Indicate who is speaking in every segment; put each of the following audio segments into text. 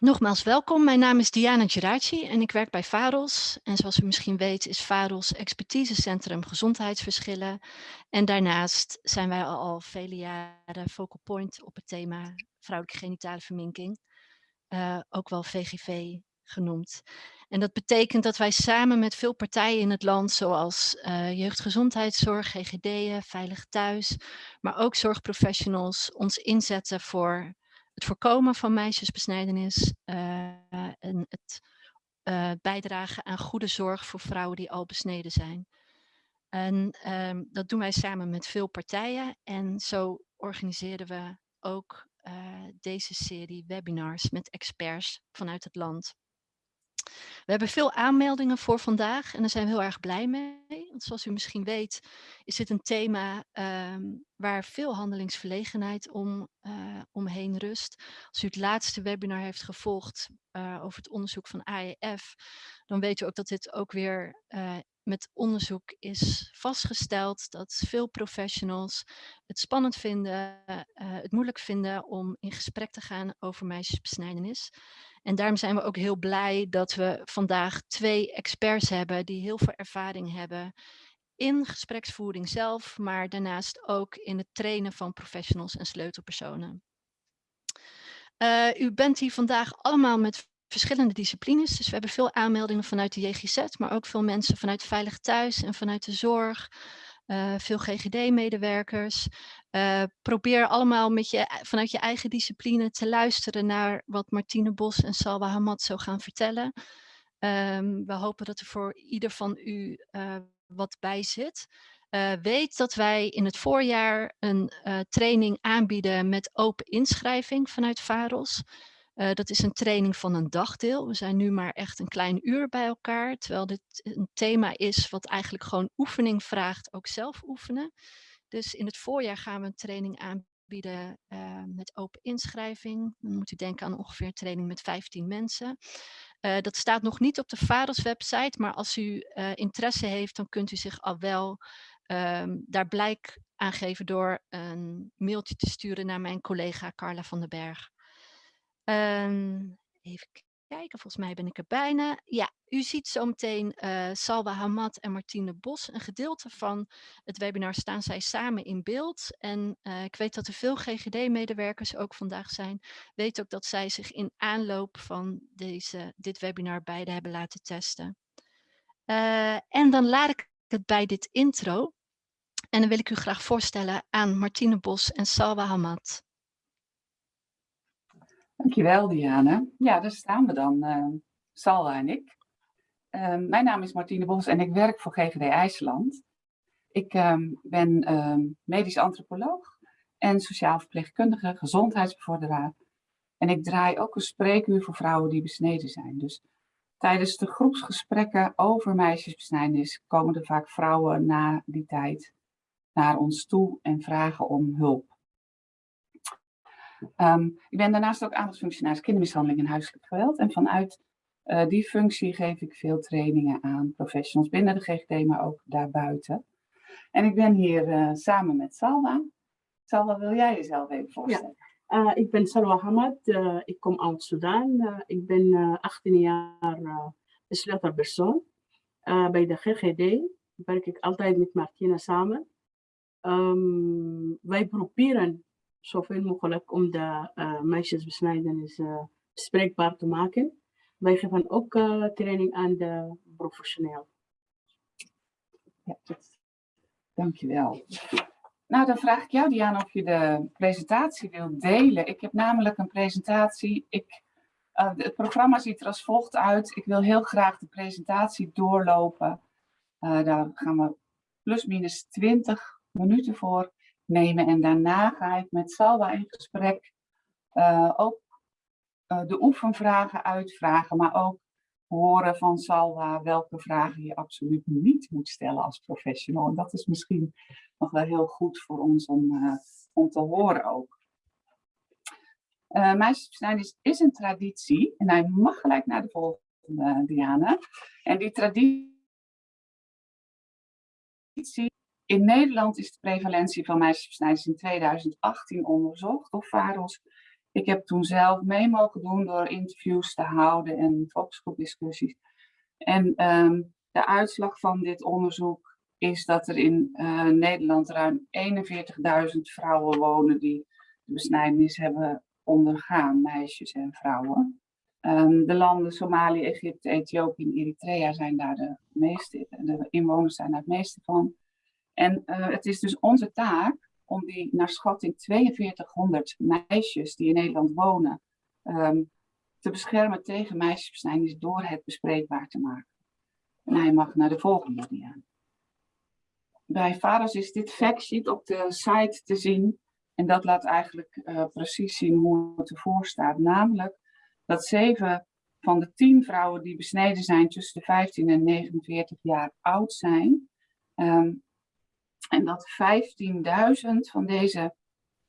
Speaker 1: Nogmaals welkom, mijn naam is Diana Geraci en ik werk bij VAROS. En zoals u misschien weet is VAROS expertisecentrum gezondheidsverschillen. En daarnaast zijn wij al, vele jaren focal point op het thema vrouwelijke genitale verminking. Uh, ook wel VGV genoemd. En dat betekent dat wij samen met veel partijen in het land, zoals uh, jeugdgezondheidszorg, GGD'en, Veilig Thuis, maar ook zorgprofessionals, ons inzetten voor het voorkomen van meisjesbesnijdenis uh, en het uh, bijdragen aan goede zorg voor vrouwen die al besneden zijn. En um, dat doen wij samen met veel partijen en zo organiseren we ook uh, deze serie webinars met experts vanuit het land. We hebben veel aanmeldingen voor vandaag en daar zijn we heel erg blij mee. Want zoals u misschien weet is dit een thema um, waar veel handelingsverlegenheid om, uh, omheen rust. Als u het laatste webinar heeft gevolgd uh, over het onderzoek van AEF, dan weet u ook dat dit ook weer uh, met onderzoek is vastgesteld dat veel professionals het spannend vinden, het moeilijk vinden om in gesprek te gaan over meisjesbesnijdenis. En daarom zijn we ook heel blij dat we vandaag twee experts hebben die heel veel ervaring hebben in gespreksvoering zelf, maar daarnaast ook in het trainen van professionals en sleutelpersonen. Uh, u bent hier vandaag allemaal met verschillende disciplines, dus we hebben veel aanmeldingen vanuit de JGZ, maar ook veel mensen vanuit Veilig Thuis en vanuit de zorg, uh, veel GGD-medewerkers. Uh, probeer allemaal met je, vanuit je eigen discipline te luisteren naar wat Martine Bos en Salwa Hamad zo gaan vertellen. Um, we hopen dat er voor ieder van u uh, wat bij zit. Weet dat wij in het voorjaar een training aanbieden met open inschrijving vanuit VAROS. Uh, dat is een training van een dagdeel. We zijn nu maar echt een klein uur bij elkaar, terwijl dit een thema is wat eigenlijk gewoon oefening vraagt, ook zelf oefenen. Dus in het voorjaar gaan we een training aanbieden uh, met open inschrijving. Dan moet u denken aan ongeveer training met 15 mensen. Uh, dat staat nog niet op de VAROS website, maar als u interesse heeft, dan kunt u zich al wel um, daar blijk aan geven door een mailtje te sturen naar mijn collega Carla van den Berg. Um, even kijken, volgens mij ben ik er bijna. Ja, u ziet zometeen uh, Salwa Hamad en Martine Bos. Een gedeelte van het webinar staan zij samen in beeld. En uh, ik weet dat er veel GGD-medewerkers ook vandaag zijn. Weet ook dat zij zich in aanloop van deze, dit webinar beide hebben laten testen. Uh, en dan laat ik het bij dit intro. En dan wil ik u graag voorstellen aan Martine Bos en Salwa Hamad.
Speaker 2: Dankjewel, Diane. Ja, daar staan we dan, uh, en ik. Uh, mijn naam is Martine Bos en ik werk voor GGD IJsland. Ik uh, ben ehm, medisch antropoloog en sociaal verpleegkundige, gezondheidsbevorderaar. En ik draai ook een spreekuur voor vrouwen die besneden zijn. Dus tijdens de groepsgesprekken over meisjesbesnijdenis komen er vaak vrouwen na die tijd naar ons toe en vragen om hulp. Um, ik ben daarnaast ook aandachtfunctionaris kindermishandeling en huiselijk geweld. En vanuit uh, die functie geef ik veel trainingen aan professionals binnen de GGD, maar ook daarbuiten. En ik ben hier uh, samen met Salwa. Salwa, wil jij jezelf even voorstellen?
Speaker 3: Uh, ik ben Salwa Hamad, ik kom uit Sudan. ik ben 18 jaar sleutelpersoon. bij de GGD werk ik altijd met Martina samen. Um, wij proberen zoveel mogelijk om de uh, meisjesbesnijdenis uh, spreekbaar te maken. Wij geven ook uh, training aan de professioneel.
Speaker 2: Ja, dankjewel. Nou, dan vraag ik jou, Diana, of je de presentatie wilt delen. Ik heb namelijk een presentatie. Ik, het programma ziet er als volgt uit. Ik wil heel graag de presentatie doorlopen. daar gaan we plus minus 20 minuten voor nemen. En daarna ga ik met Salwa in gesprek uh, ook uh, de oefenvragen uitvragen, maar ook horen van Salwa welke vragen je absoluut niet moet stellen als professional. En dat is misschien nog wel heel goed voor ons om, uh, om te horen ook. Uh, Meisjesbesnijdenis is een traditie en hij mag gelijk naar de volgende, Diana. En die traditie in Nederland is de prevalentie van meisjesbesnijdenis in 2018 onderzocht door VAROS. Ik heb toen zelf mee mogen doen door interviews te houden en focusgroepdiscussies. En ehm, de uitslag van dit onderzoek is dat er in uh, Nederland ruim 41.000 vrouwen wonen die de besnijdenis hebben ondergaan, meisjes en vrouwen. Um, de landen Somalië, Egypte, Ethiopië en Eritrea zijn daar de meeste, de inwoners zijn daar het meeste van. En uh, het is dus onze taak om die naar schatting 4200 meisjes die in Nederland wonen um, te beschermen tegen meisjesbesnijdenis door het bespreekbaar te maken. En hij mag naar de volgende dia. Bij vaders is dit factsheet op de site te zien. En dat laat eigenlijk uh, precies zien hoe het ervoor staat. Namelijk dat zeven van de tien vrouwen die besneden zijn tussen de 15 en 49 jaar oud zijn. Um, en dat 15.000 van deze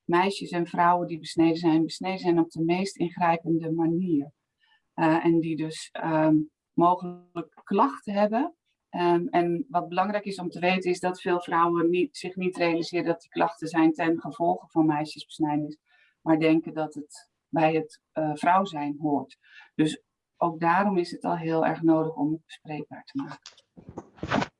Speaker 2: meisjes en vrouwen die besneden zijn, besneden zijn op de meest ingrijpende manier. Uh, en die dus um, mogelijk klachten hebben. Um, en wat belangrijk is om te weten is dat veel vrouwen niet, zich niet realiseren dat die klachten zijn ten gevolge van meisjesbesnijdenis. Maar denken dat het bij het uh, vrouw zijn hoort. Dus ook daarom is het al heel erg nodig om het bespreekbaar te maken.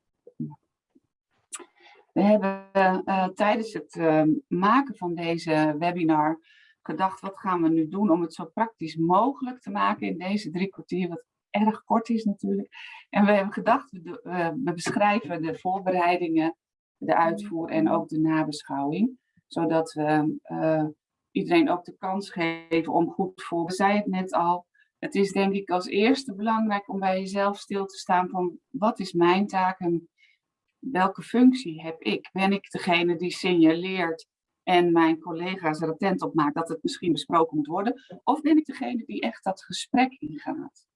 Speaker 2: We hebben uh, tijdens het uh, maken van deze webinar gedacht, wat gaan we nu doen om het zo praktisch mogelijk te maken in deze drie kwartier, wat erg kort is natuurlijk. En we hebben gedacht, we, we beschrijven de voorbereidingen, de uitvoer en ook de nabeschouwing, zodat we uh, iedereen ook de kans geven om goed voor. We zeiden het net al, het is denk ik als eerste belangrijk om bij jezelf stil te staan van wat is mijn taak en welke functie heb ik? Ben ik degene die signaleert en mijn collega's er attent op maakt dat het misschien besproken moet worden? Of ben ik degene die echt dat gesprek ingaat?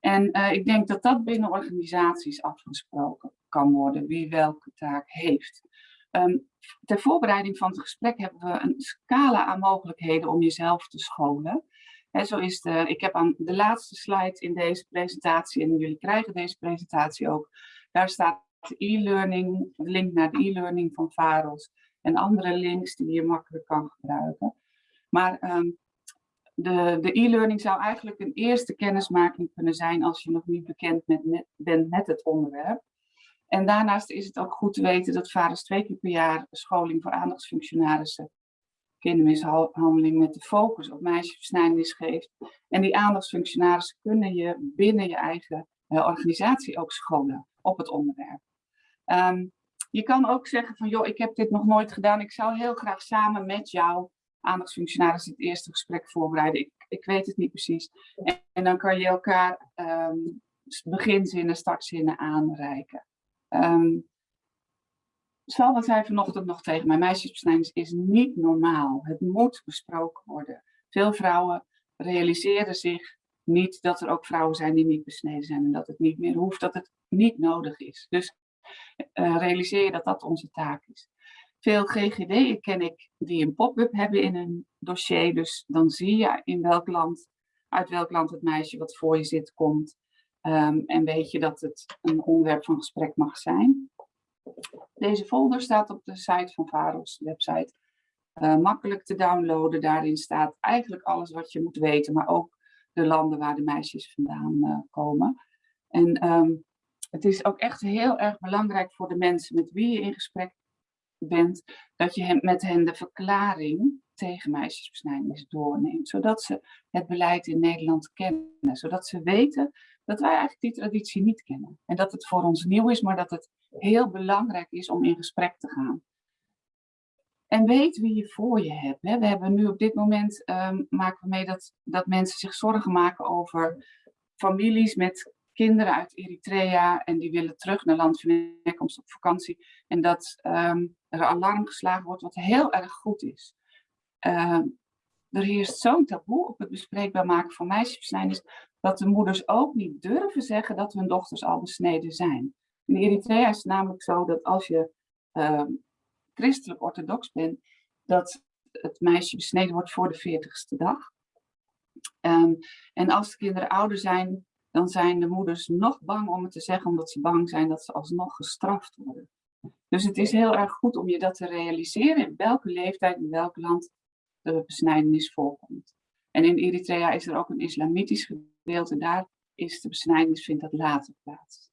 Speaker 2: En uh, ik denk dat dat binnen organisaties afgesproken kan worden, wie welke taak heeft. Um, ter voorbereiding van het gesprek hebben we een scala aan mogelijkheden om jezelf te scholen. He, zo is de, ik heb aan de laatste slide in deze presentatie, en jullie krijgen deze presentatie ook, daar staat e-learning, de link naar de e-learning van VAROS en andere links die je makkelijk kan gebruiken. Maar um, de e-learning zou eigenlijk een eerste kennismaking kunnen zijn als je nog niet bekend met, bent met het onderwerp. En daarnaast is het ook goed te weten dat VAROS twee keer per jaar scholing voor aandachtsfunctionarissen kindermishandeling met de focus op meisjesversnijdenis geeft. En die aandachtsfunctionarissen kunnen je binnen je eigen uh, organisatie ook scholen op het onderwerp. Um, je kan ook zeggen van, joh, ik heb dit nog nooit gedaan. Ik zou heel graag samen met jou, aandachtsfunctionaris, het eerste gesprek voorbereiden. Ik, ik weet het niet precies. En, dan kan je elkaar um, beginzinnen, startzinnen aanreiken. Um, Salva zei vanochtend nog tegen mij, meisjesbesnijdenis is niet normaal. Het moet besproken worden. Veel vrouwen realiseren zich niet dat er ook vrouwen zijn die niet besneden zijn en dat het niet meer hoeft, dat het niet nodig is. Dus uh, realiseer je dat dat onze taak is. Veel GGD'en ken ik die een pop-up hebben in een dossier, dus dan zie je in welk land, uit welk land het meisje wat voor je zit komt. Um, en weet je dat het een onderwerp van gesprek mag zijn. Deze folder staat op de site van VAROS, website. Uh, makkelijk te downloaden, daarin staat eigenlijk alles wat je moet weten, maar ook de landen waar de meisjes vandaan uh, komen. En um, het is ook echt heel erg belangrijk voor de mensen met wie je in gesprek bent, dat je met hen de verklaring tegen meisjesbesnijdenis doorneemt, zodat ze het beleid in Nederland kennen, zodat ze weten dat wij eigenlijk die traditie niet kennen. En dat het voor ons nieuw is, maar dat het heel belangrijk is om in gesprek te gaan. En weet wie je voor je hebt. We hebben nu op dit moment, um, maken we mee dat, dat mensen zich zorgen maken over families met kinderen uit Eritrea en die willen terug naar land van herkomst op vakantie. En dat um, er alarm geslagen wordt, wat heel erg goed is. Um, er heerst zo'n taboe op het bespreekbaar maken van meisjesbesnijdenis, dat de moeders ook niet durven zeggen dat hun dochters al besneden zijn. In Eritrea is het namelijk zo dat als je uh, christelijk orthodox bent, dat het meisje besneden wordt voor de 40ste dag. En als de kinderen ouder zijn, dan zijn de moeders nog bang om het te zeggen, omdat ze bang zijn dat ze alsnog gestraft worden. Dus het is heel erg goed om je dat te realiseren in welke leeftijd, in welk land de besnijdenis voorkomt. En in Eritrea is er ook een islamitisch gedeelte. Daar is de besnijdenis, vindt dat later plaats.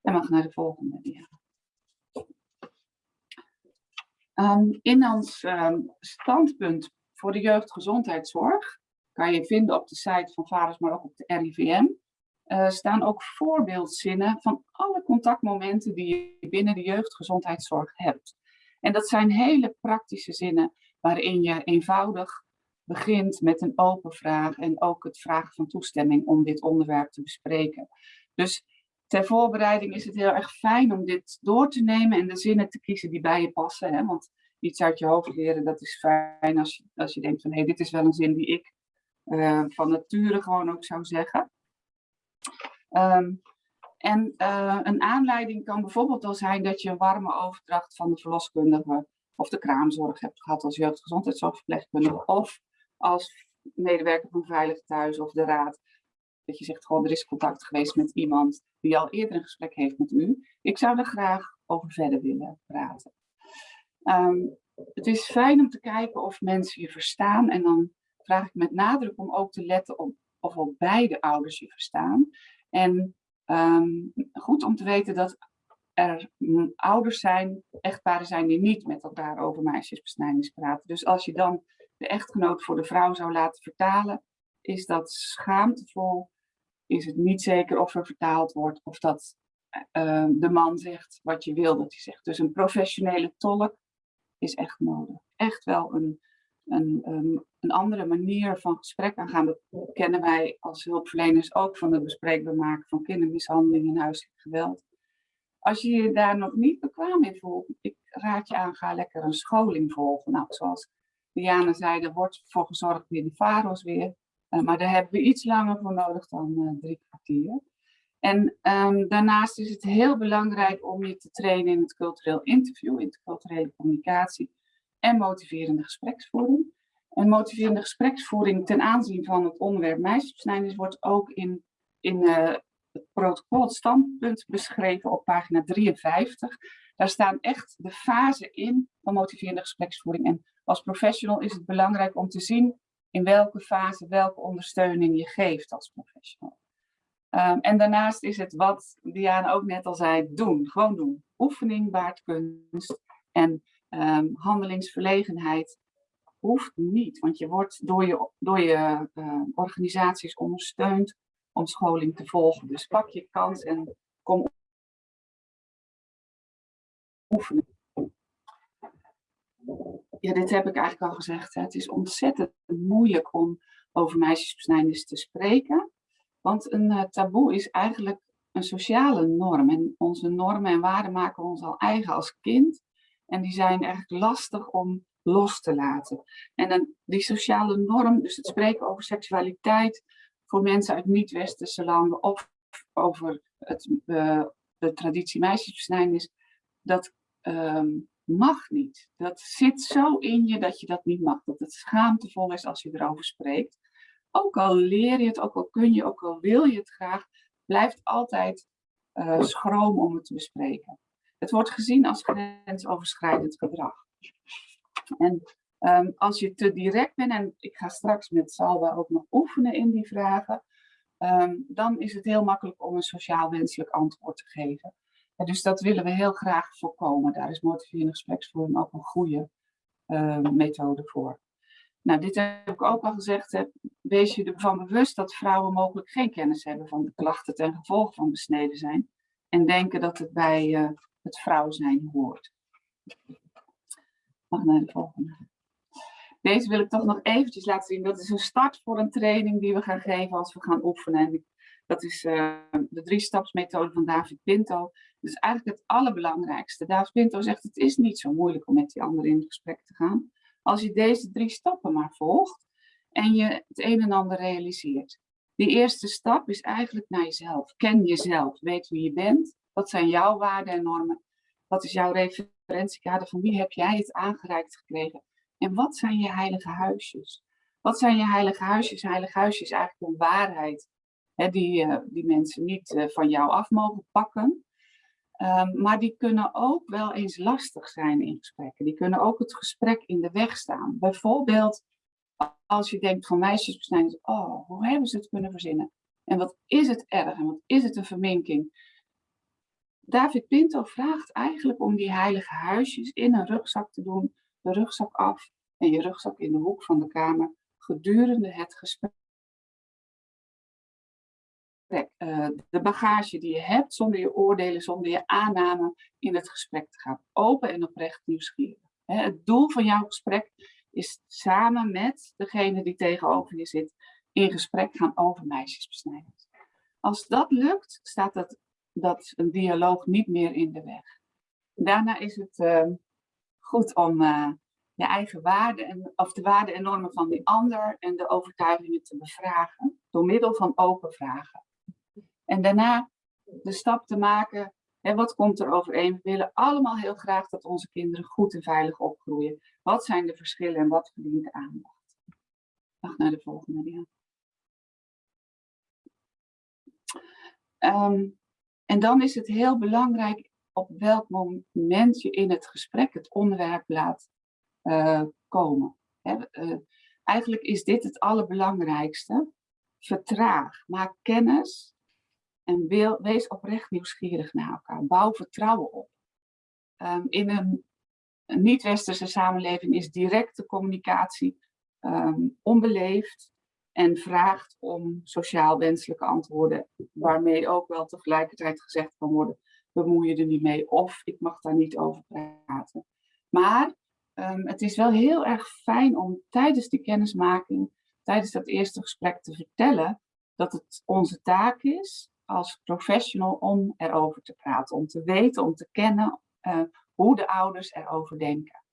Speaker 2: En mag naar de volgende dia. Um, in ons um, standpunt voor de jeugdgezondheidszorg kan je vinden op de site van Vaders, maar ook op de RIVM. Uh, staan ook voorbeeldzinnen van alle contactmomenten die je binnen de jeugdgezondheidszorg hebt. En dat zijn hele praktische zinnen waarin je eenvoudig begint met een open vraag en ook het vragen van toestemming om dit onderwerp te bespreken. Dus ter voorbereiding is het heel erg fijn om dit door te nemen en de zinnen te kiezen die bij je passen. Hè? Want iets uit je hoofd leren, dat is fijn als je, als je denkt van hé, hey, dit is wel een zin die ik uh, van nature gewoon ook zou zeggen. Um, en uh, een aanleiding kan bijvoorbeeld al zijn dat je een warme overdracht van de verloskundige of de kraamzorg hebt gehad als jeugdgezondheidszorgverpleegkundige of als medewerker van Veilig Thuis of de Raad. Dat je zegt gewoon er is contact geweest met iemand die al eerder een gesprek heeft met u. Ik zou er graag over verder willen praten. Um, het is fijn om te kijken of mensen je verstaan en dan vraag ik met nadruk om ook te letten op of al beide ouders je verstaan. En um, goed om te weten dat er ouders zijn, echtparen zijn die niet met elkaar over meisjesbesnijdenis praten. Dus als je dan de echtgenoot voor de vrouw zou laten vertalen, is dat schaamtevol. Is het niet zeker of er vertaald wordt of dat uh, de man zegt wat je wil dat hij zegt. Dus een professionele tolk is echt nodig. Echt wel een, een, een, een andere manier van gesprek aangaan. Dat kennen wij als hulpverleners ook van het bespreekbaar maken van kindermishandeling en huiselijk geweld. Als je je daar nog niet bekwaam in voelt, ik raad je aan, ga lekker een scholing volgen. Nou, zoals Diana zei, er wordt voor gezorgd in de VAROS weer. Uh, maar daar hebben we iets langer voor nodig dan uh, drie kwartier. En um, daarnaast is het heel belangrijk om je te trainen in het cultureel interview, in culturele communicatie en motiverende gespreksvoering. En motiverende gespreksvoering ten aanzien van het onderwerp meisjesbesnijdenis wordt ook in, in uh, het protocol, het standpunt beschreven op pagina 53. Daar staan echt de fasen in van motiverende gespreksvoering. En als professional is het belangrijk om te zien in welke fase welke ondersteuning je geeft als professional. Um, en daarnaast is het wat Diana ook net al zei, doen. Gewoon doen. Oefening baart kunst. En um, handelingsverlegenheid hoeft niet. Want je wordt door je, door je uh, organisaties ondersteund om scholing te volgen. Dus pak je kans en kom oefenen. Ja, dit heb ik eigenlijk al gezegd. Hè. Het is ontzettend moeilijk om over meisjesbesnijdenis te spreken. Want een uh, taboe is eigenlijk een sociale norm. En onze normen en waarden maken we ons al eigen als kind. En die zijn eigenlijk lastig om los te laten. En dan die sociale norm, dus het spreken over seksualiteit voor mensen uit niet-westerse landen of over het, uh, de traditie meisjesbesnijdenis, dat um, mag niet. Dat zit zo in je dat je dat niet mag. Dat het schaamtevol is als je erover spreekt. Ook al leer je het, ook al kun je, ook al wil je het graag, blijft altijd uh, schroom om het te bespreken. Het wordt gezien als grensoverschrijdend gedrag. En um, als je te direct bent, en ik ga straks met Salwa ook nog oefenen in die vragen, um, dan is het heel makkelijk om een sociaal wenselijk antwoord te geven. En dus dat willen we heel graag voorkomen. Daar is motiverende gespreksvoering ook een goede uh, methode voor. Nou, dit heb ik ook al gezegd. Hè. Wees je ervan bewust dat vrouwen mogelijk geen kennis hebben van de klachten ten gevolge van besneden zijn. En denken dat het bij uh, het vrouw zijn hoort. Mag naar de volgende. Deze wil ik toch nog eventjes laten zien. Dat is een start voor een training die we gaan geven als we gaan oefenen. Dat is uh, de drie-stapsmethode van David Pinto. Dat is eigenlijk het allerbelangrijkste. David Pinto zegt het is niet zo moeilijk om met die anderen in gesprek te gaan. Als je deze drie stappen maar volgt en je het een en ander realiseert. Die eerste stap is eigenlijk naar jezelf. Ken jezelf. Weet wie je bent. Wat zijn jouw waarden en normen? Wat is jouw referentiekader? Van wie heb jij het aangereikt gekregen? En wat zijn je heilige huisjes? Wat zijn je heilige huisjes? Heilige huisjes is eigenlijk een waarheid hè, die, uh, die mensen niet uh, van jou af mogen pakken. Um, maar die kunnen ook wel eens lastig zijn in gesprekken. Die kunnen ook het gesprek in de weg staan. Bijvoorbeeld als je denkt van meisjesbesnijders, oh, hoe hebben ze het kunnen verzinnen? En wat is het erg en wat is het een verminking? David Pinto vraagt eigenlijk om die heilige huisjes in een rugzak te doen, de rugzak af en je rugzak in de hoek van de kamer gedurende het gesprek. Uh, de bagage die je hebt, zonder je oordelen, zonder je aanname in het gesprek te gaan. Open en oprecht nieuwsgierig. He, het doel van jouw gesprek is samen met degene die tegenover je zit in gesprek gaan over meisjesbesnijders. Als dat lukt, staat dat, dat een dialoog niet meer in de weg. Daarna is het uh, goed om uh, je eigen waarden, en, of de waarden en normen van die ander en de overtuigingen te bevragen door middel van open vragen. En daarna de stap te maken, hè, wat komt er overeen? We willen allemaal heel graag dat onze kinderen goed en veilig opgroeien. Wat zijn de verschillen en wat verdient aandacht? Wacht naar de volgende, ja. Um, en dan is het heel belangrijk op welk moment je in het gesprek het onderwerp laat uh, komen. uh, eigenlijk is dit het allerbelangrijkste. Vertraag, maak kennis en wees oprecht nieuwsgierig naar elkaar. Bouw vertrouwen op. Um, in een, niet-westerse samenleving is directe communicatie um, onbeleefd en vraagt om sociaal wenselijke antwoorden, waarmee ook wel tegelijkertijd gezegd kan worden, bemoei je er niet mee of ik mag daar niet over praten. Maar um, het is wel heel erg fijn om tijdens die kennismaking, tijdens dat eerste gesprek te vertellen dat het onze taak is als professional om erover te praten, om te weten, om te kennen uh, hoe de ouders erover denken.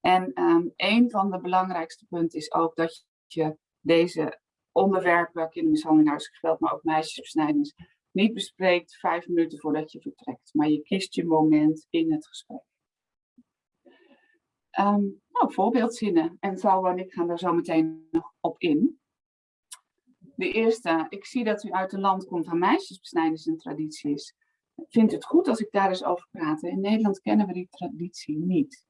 Speaker 2: En um, een van de belangrijkste punten is ook dat je deze onderwerpen, kindermishandeling, huiselijk geweld, maar ook meisjesbesnijdenis, niet bespreekt vijf minuten voordat je vertrekt. Maar je kiest je moment in het gesprek. Um, nou, voorbeeldzinnen. En Sauwa en ik gaan daar zo meteen nog op in. De eerste, ik zie dat u uit een land komt waar meisjesbesnijders een traditie is. Vindt het goed als ik daar eens over praat? In Nederland kennen we die traditie niet.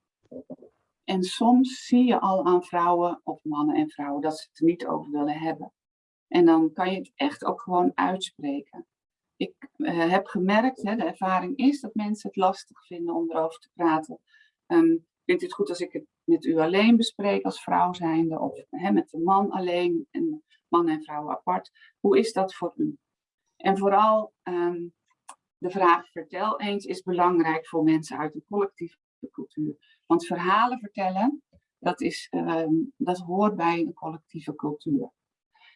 Speaker 2: En soms zie je al aan vrouwen, of mannen en vrouwen, dat ze het er niet over willen hebben. En dan kan je het echt ook gewoon uitspreken. Ik uh, heb gemerkt, hè, de ervaring is dat mensen het lastig vinden om erover te praten. Um, vindt u het goed als ik het met u alleen bespreek als vrouw zijnde? Of hè, met de man alleen en man en vrouw apart? Hoe is dat voor u? En vooral um, de vraag vertel eens is belangrijk voor mensen uit een collectieve cultuur. Want verhalen vertellen, dat, is, um, dat hoort bij een collectieve cultuur.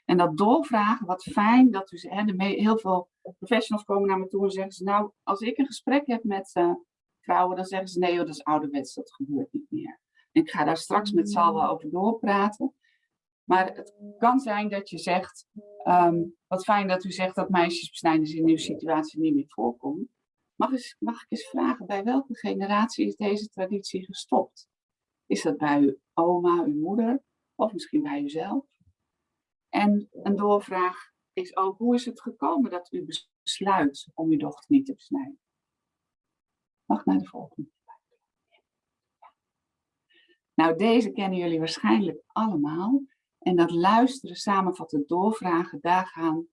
Speaker 2: En dat doorvragen, wat fijn dat hè, de heel veel professionals komen naar me toe en zeggen ze, nou, als ik een gesprek heb met uh, vrouwen, dan zeggen ze, nee dat is ouderwets, dat gebeurt niet meer. En ik ga daar straks met Salwa over doorpraten. Maar het kan zijn dat je zegt, um, wat fijn dat u zegt dat meisjesbesnijders in uw situatie niet meer voorkomt. Mag, ik eens vragen, bij welke generatie is deze traditie gestopt? Is dat bij uw oma, uw moeder of misschien bij uzelf? En een doorvraag is ook, hoe is het gekomen dat u besluit om uw dochter niet te besnijden? Mag naar de volgende. Nou, deze kennen jullie waarschijnlijk allemaal. En dat luisteren, samenvatten, doorvragen, daar gaan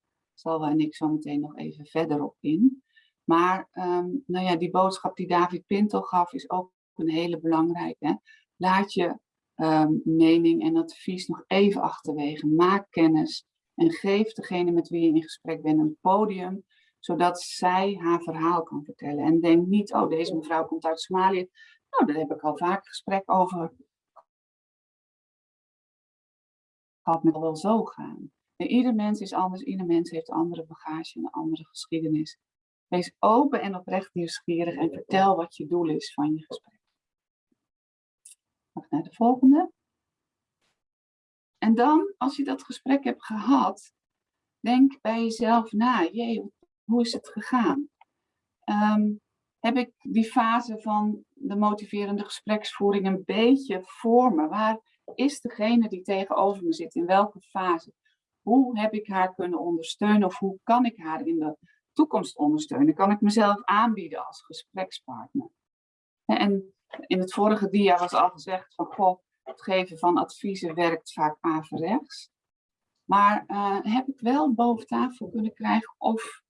Speaker 2: en ik zo meteen nog even verder op in. Maar um, nou ja, die boodschap die David Pinto gaf is ook een hele belangrijke. Laat je um, mening en advies nog even achterwege. Maak kennis en geef degene met wie je in gesprek bent een podium, zodat zij haar verhaal kan vertellen. En denk niet, oh deze mevrouw komt uit Somalië, nou daar heb ik al vaak gesprek over gehad, met wel zo gaan. En ieder mens is anders, ieder mens heeft andere bagage en een andere geschiedenis. Wees open en oprecht nieuwsgierig en vertel wat je doel is van je gesprek. Mag naar de volgende. En dan, als je dat gesprek hebt gehad, denk bij jezelf na, jee, hoe is het gegaan? Um, heb ik die fase van de motiverende gespreksvoering een beetje voor me? Waar is degene die tegenover me zit? In welke fase? Hoe heb ik haar kunnen ondersteunen of hoe kan ik haar in de toekomst ondersteunen? Kan ik mezelf aanbieden als gesprekspartner? En in het vorige dia was al gezegd van, goh, het geven van adviezen werkt vaak averechts. Maar eh, heb ik wel boven tafel kunnen krijgen of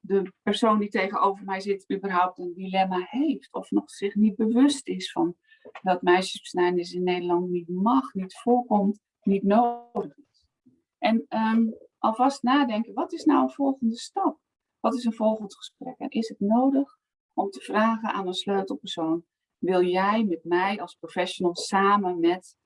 Speaker 2: de persoon die tegenover mij zit überhaupt een dilemma heeft. Of nog zich niet bewust is van dat meisjesbesnijdenis in Nederland niet mag, niet voorkomt, niet nodig is. En ehm, alvast nadenken, wat is nou een volgende stap? Wat is een volgend gesprek? En is het nodig om te vragen aan een sleutelpersoon, wil jij met mij als professional samen met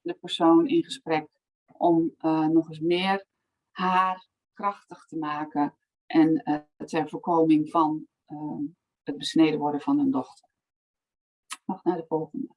Speaker 2: de persoon in gesprek om uh, nog eens meer haar krachtig te maken en uh, ter voorkoming van uh, het besneden worden van een dochter. Mag naar de volgende.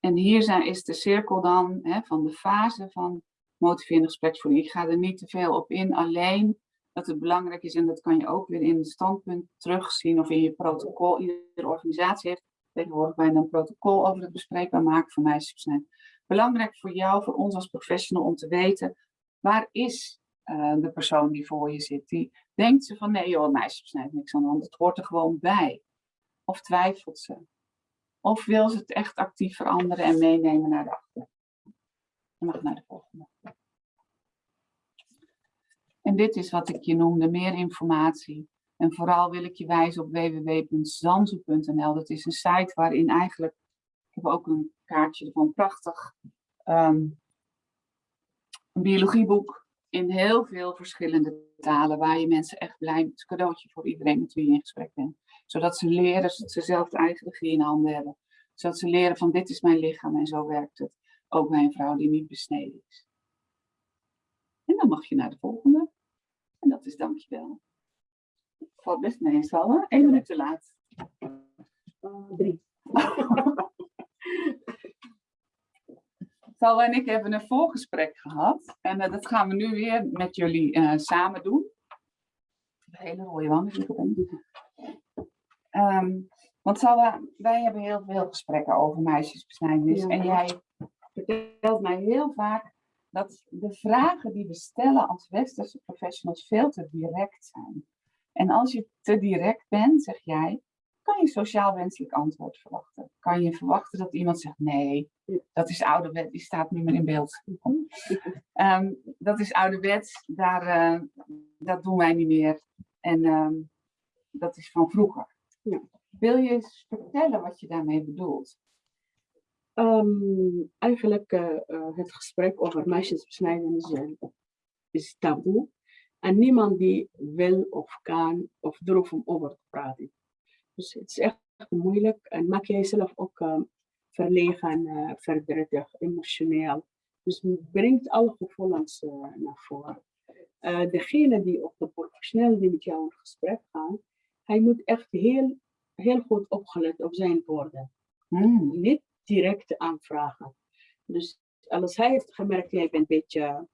Speaker 2: En hier zijn, is de cirkel dan hè, van de fase van motiverende gespreksvoering. Ik ga er niet te veel op in, alleen dat het belangrijk is, en dat kan je ook weer in het standpunt terugzien of in je protocol. Iedere organisatie heeft tegenwoordig bijna een protocol over het bespreekbaar maken van meisjesbesnijdenis. Belangrijk voor jou, voor ons als professional, om te weten, waar is uh, de persoon die voor je zit? Die denkt ze van, nee joh, meisjesbesnijdenis, niks aan de hand, het hoort er gewoon bij. Of twijfelt ze? Of wil ze het echt actief veranderen en meenemen naar de achter? Naar de volgende. En dit is wat ik je noemde, meer informatie. En vooral wil ik je wijzen op www.zanzo.nl. Dat is een site waarin eigenlijk, ik heb ook een kaartje ervan, prachtig, um, een biologieboek in heel veel verschillende talen, waar je mensen echt blij, het cadeautje voor iedereen met wie je in gesprek bent. Zodat ze leren, dat ze zelf de eigen regie in handen hebben. Zodat ze leren van dit is mijn lichaam en zo werkt het. Ook bij een vrouw die niet besneden is. En dan mag je naar de volgende. En dat is dankjewel. Valt best meestal, hè? Eén minuut te laat.
Speaker 3: Uh, drie.
Speaker 2: Sal en ik hebben een voorgesprek gehad. En uh, dat gaan we nu weer met jullie uh, samen doen. Een hele rode wand. Um, want Salwa, wij hebben heel veel gesprekken over meisjesbesnijdenis. Ja. En jij vertelt mij heel vaak dat de vragen die we stellen als westerse professionals veel te direct zijn. En als je te direct bent, zeg jij, kan je sociaal wenselijk antwoord verwachten. Kan je verwachten dat iemand zegt, nee, dat is ouderwet, die staat niet meer in beeld. um, dat is ouderwets, daar, uh, dat doen wij niet meer. En um, dat is van vroeger. Ja. Wil je eens vertellen wat je daarmee bedoelt?
Speaker 3: Um, eigenlijk uh, uh, het gesprek over meisjesbesnijdenis is taboe. En niemand die wil of kan of durft om over te praten. Dus het is echt moeilijk en maak jij zelf ook uh, verlegen, uh, verdrietig, emotioneel. Dus het brengt alle gevoelens uh, naar voren. degene die op de professioneel die met jou in gesprek gaan, hij moet echt heel, heel goed opgelet op zijn woorden. Hmm. Niet direct aanvragen. Dus als hij heeft gemerkt, jij bent een beetje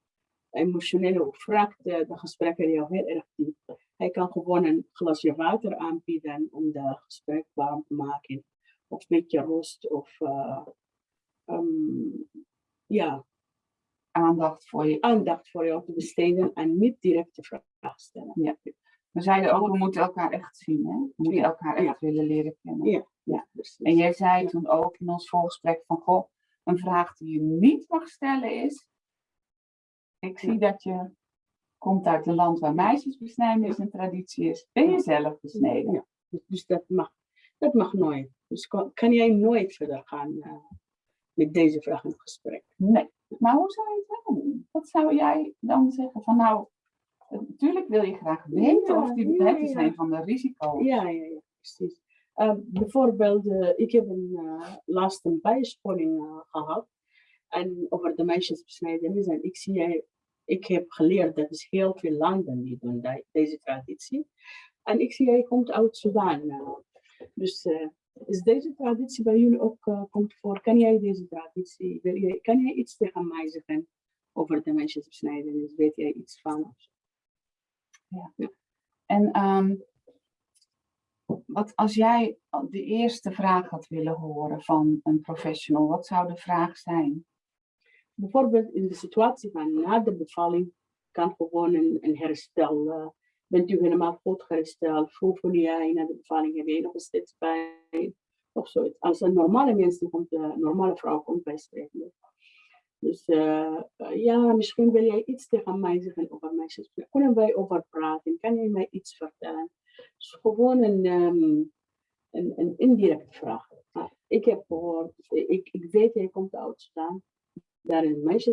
Speaker 3: emotioneel of vraagt de, de gesprekken jou heel erg diep. Hij kan gewoon een glasje water aanbieden om de gesprek warm te maken. Of een beetje rust of uh, um, ja,
Speaker 2: aandacht voor je.
Speaker 3: Aandacht voor jou te besteden en niet direct de vraag stellen.
Speaker 2: Ja. We zeiden ook, we moeten elkaar echt zien. Hè? We moeten ja. elkaar echt ja. willen leren kennen.
Speaker 3: Ja. Ja,
Speaker 2: en jij zei toen ook in ons voorgesprek van, goh, een vraag die je niet mag stellen is, ik zie dat je komt uit een land waar meisjesbesnijdenis een traditie is. Ben je zelf besneden?
Speaker 3: Ja, dus, dus dat, mag, dat mag nooit. Dus kan, kan jij nooit verder gaan uh, met deze vraag in gesprek?
Speaker 2: Nee. Maar hoe zou je het wel doen? Wat zou jij dan zeggen van nou, natuurlijk wil je graag weten of die ja. zijn van de risico's.
Speaker 3: Ja, ja, ja, precies. Uh, bijvoorbeeld, uh, ik heb een uh, laatst een bijscholing gehad en over de meisjesbesnijdenis en ik zie ik heb geleerd dat is heel veel landen die doen deze traditie. En ik zie, hij komt uit Sudan. Dus uh, is deze traditie bij jullie ook komt voor? Kan jij deze traditie, wil jij, kan jij iets tegen mij zeggen over de meisjesbesnijdenis? Weet jij iets van?
Speaker 2: Ja. En um, wat als jij de eerste vraag had willen horen van een professional, wat zou de vraag zijn?
Speaker 3: bijvoorbeeld in de situatie van na de bevalling kan gewoon een, herstel. Uh, bent u helemaal goed hersteld? Hoe voel jij na de bevalling? Heb je nog steeds pijn? Of zoiets. Als een normale mens komt, een normale vrouw komt bij spreken. Dus uh, ja, misschien wil jij iets tegen mij zeggen over meisjes. Kunnen wij over praten? Kan je mij iets vertellen? Dus gewoon een, um, een, een indirecte vraag. ik heb gehoord, ik, ik weet, jij komt uit staan. Daar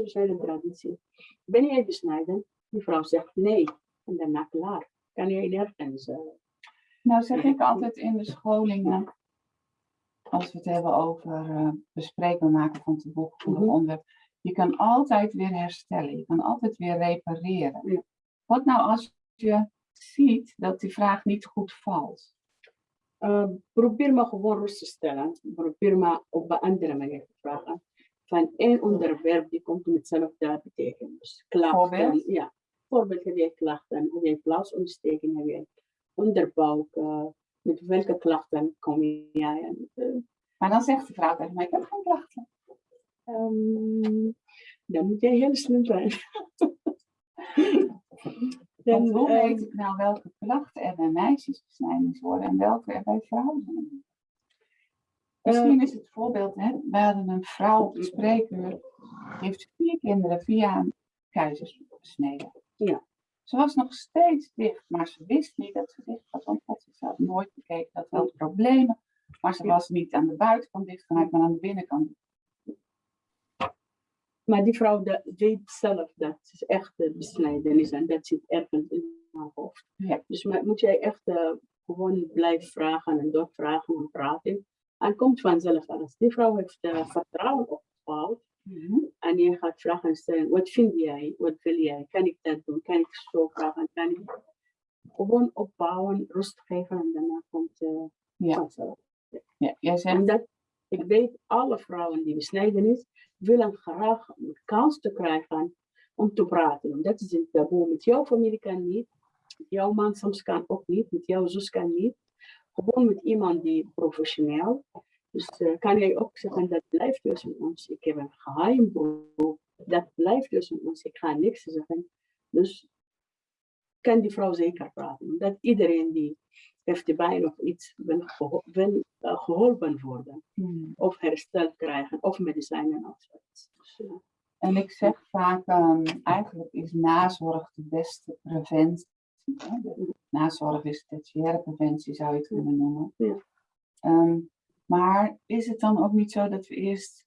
Speaker 3: zijn een traditie. Ben jij besnijden? Die vrouw zegt nee. En daarna klaar. Kan jij nergens. Uh,
Speaker 2: nou zeg ik altijd in de scholingen, als we het hebben over uh, bespreekbaar maken van het boekgevoelig mm -hmm. onderwerp, je kan altijd weer herstellen, je kan altijd weer repareren.
Speaker 3: Ja.
Speaker 2: Wat nou als je ziet dat die vraag niet goed valt?
Speaker 3: Uh, probeer maar gewoon rust te stellen. Probeer maar op een andere manier te vragen. Van één onderwerp die komt met hetzelfde betekenis. Dus klachten. Ja. Bijvoorbeeld heb jij klachten, heb jij plaasontsteking, heb jij onderbuik. Uh, met welke klachten kom jij?
Speaker 2: Uh, maar dan zegt de vrouw tegen mij, ik heb geen klachten.
Speaker 3: Um, dan moet jij heel slim zijn.
Speaker 2: dan, hoe weet ik nou welke klachten er bij meisjes besnijdings worden en welke er bij vrouwen zijn? Misschien uh, is het voorbeeld, hè, we hadden een vrouw op de spreekuur, heeft vier kinderen via een.
Speaker 3: Ja.
Speaker 2: Ze was nog steeds dicht, maar ze wist niet dat ze dicht was, want ze had nooit bekeken dat wel problemen, maar ze was niet aan de buitenkant dicht gemaakt, maar aan de binnenkant
Speaker 3: maar die vrouw dat weet zelf dat het echt besnijdenis en dat zit ergens in haar hoofd.
Speaker 2: Ja.
Speaker 3: Dus maar, moet jij echt uh, gewoon blijven vragen en doorvragen en praten. En komt vanzelf alles. Die vrouw heeft uh, vertrouwen opgebouwd.
Speaker 2: Mm -hmm.
Speaker 3: En je gaat vragen stellen, wat vind jij? Wat wil jij? Kan ik dat doen? Kan ik zo vragen? Kan ik gewoon opbouwen, rust geven en daarna komt uh,
Speaker 2: ja.
Speaker 3: vanzelf.
Speaker 2: Ja, jij zegt...
Speaker 3: En dat, ik weet, alle vrouwen die besnijdenis willen graag de kans te krijgen om te praten. Dat is het taboe. Met jouw familie kan niet. Jouw man soms kan ook niet. Met jouw zus kan niet. Gewoon met iemand die professioneel. Dus uh, kan jij ook zeggen, dat blijft tussen ons. Ik heb een geheim. Dat blijft tussen ons. Ik ga niks zeggen. Dus kan die vrouw zeker praten. Dat iedereen die heeft erbij nog iets wil, geho wil uh, geholpen worden.
Speaker 2: Hmm.
Speaker 3: Of herstel krijgen, of medicijnen of zoiets. Dus,
Speaker 2: en ik zeg vaak, um, eigenlijk is nazorg de beste preventie. De nazorg is tertiaire preventie, zou je het kunnen noemen.
Speaker 3: Ja.
Speaker 2: Um, maar is het dan ook niet zo dat we eerst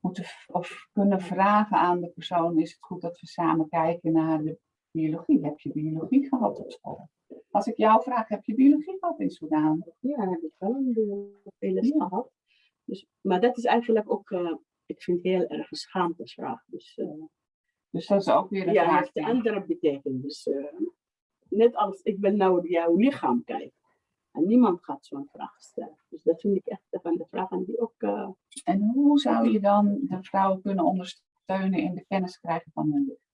Speaker 2: moeten of kunnen vragen aan de persoon, is het goed dat we samen kijken naar de biologie? Heb je biologie gehad op school? Als ik jou vraag, heb je biologie gehad in Soudaan?
Speaker 3: Ja, heb ik wel een les gehad. Dus, maar dat is eigenlijk ook, uh, ik vind heel erg een schaamtesvraag. Dus, uh,
Speaker 2: dus dat is ook weer een
Speaker 3: ja,
Speaker 2: vraag.
Speaker 3: Ja, heeft een andere betekenis. Dus, uh, net als ik wil naar jouw lichaam kijken. En niemand gaat zo'n vraag stellen. Dus dat vind ik echt van de vragen die ook...
Speaker 2: En hoe zou je dan de vrouwen kunnen ondersteunen in de kennis krijgen van hun lichaam?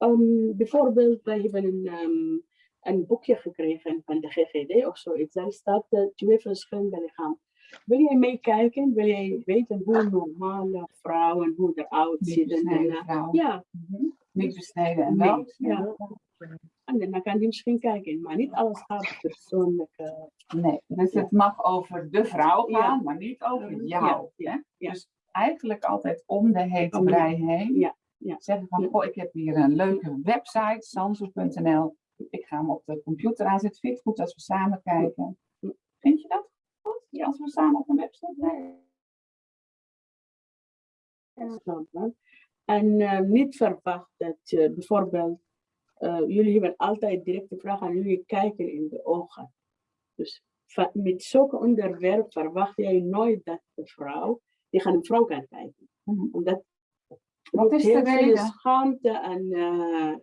Speaker 3: Um, bijvoorbeeld, wij hebben een, um, een boekje gekregen van de GGD of zoiets. Daar staat uh, twee verschillende lichaam. Wil jij meekijken? Wil jij weten hoe normale vrouwen, hoe eruit ziet?
Speaker 2: En,
Speaker 3: uh, ja.
Speaker 2: Niet besneden en wel.
Speaker 3: Ja. En dan kan die misschien kijken, maar niet alles gaat persoonlijk. Uh,
Speaker 2: nee, dus ja. het mag over de vrouw gaan,
Speaker 3: ja.
Speaker 2: maar niet over jou.
Speaker 3: Ja. Ja.
Speaker 2: Dus eigenlijk altijd om de hete brei heen.
Speaker 3: Ja.
Speaker 2: Zeggen van, goh, ik heb hier een leuke website, sanso.nl. Ik ga hem op de computer aanzetten. Vind je het goed als we samen kijken? Vind je dat goed? Ja, als we samen op een website kijken?
Speaker 3: En uh, niet verwacht dat uh, bijvoorbeeld, uh, jullie hebben altijd directe vragen aan jullie kijken in de ogen. Dus met zulke onderwerp verwacht jij nooit dat de vrouw, die gaan een vrouw kan kijken.
Speaker 2: Mm -hmm.
Speaker 3: Omdat
Speaker 2: wat is de reden?
Speaker 3: schaamte en uh,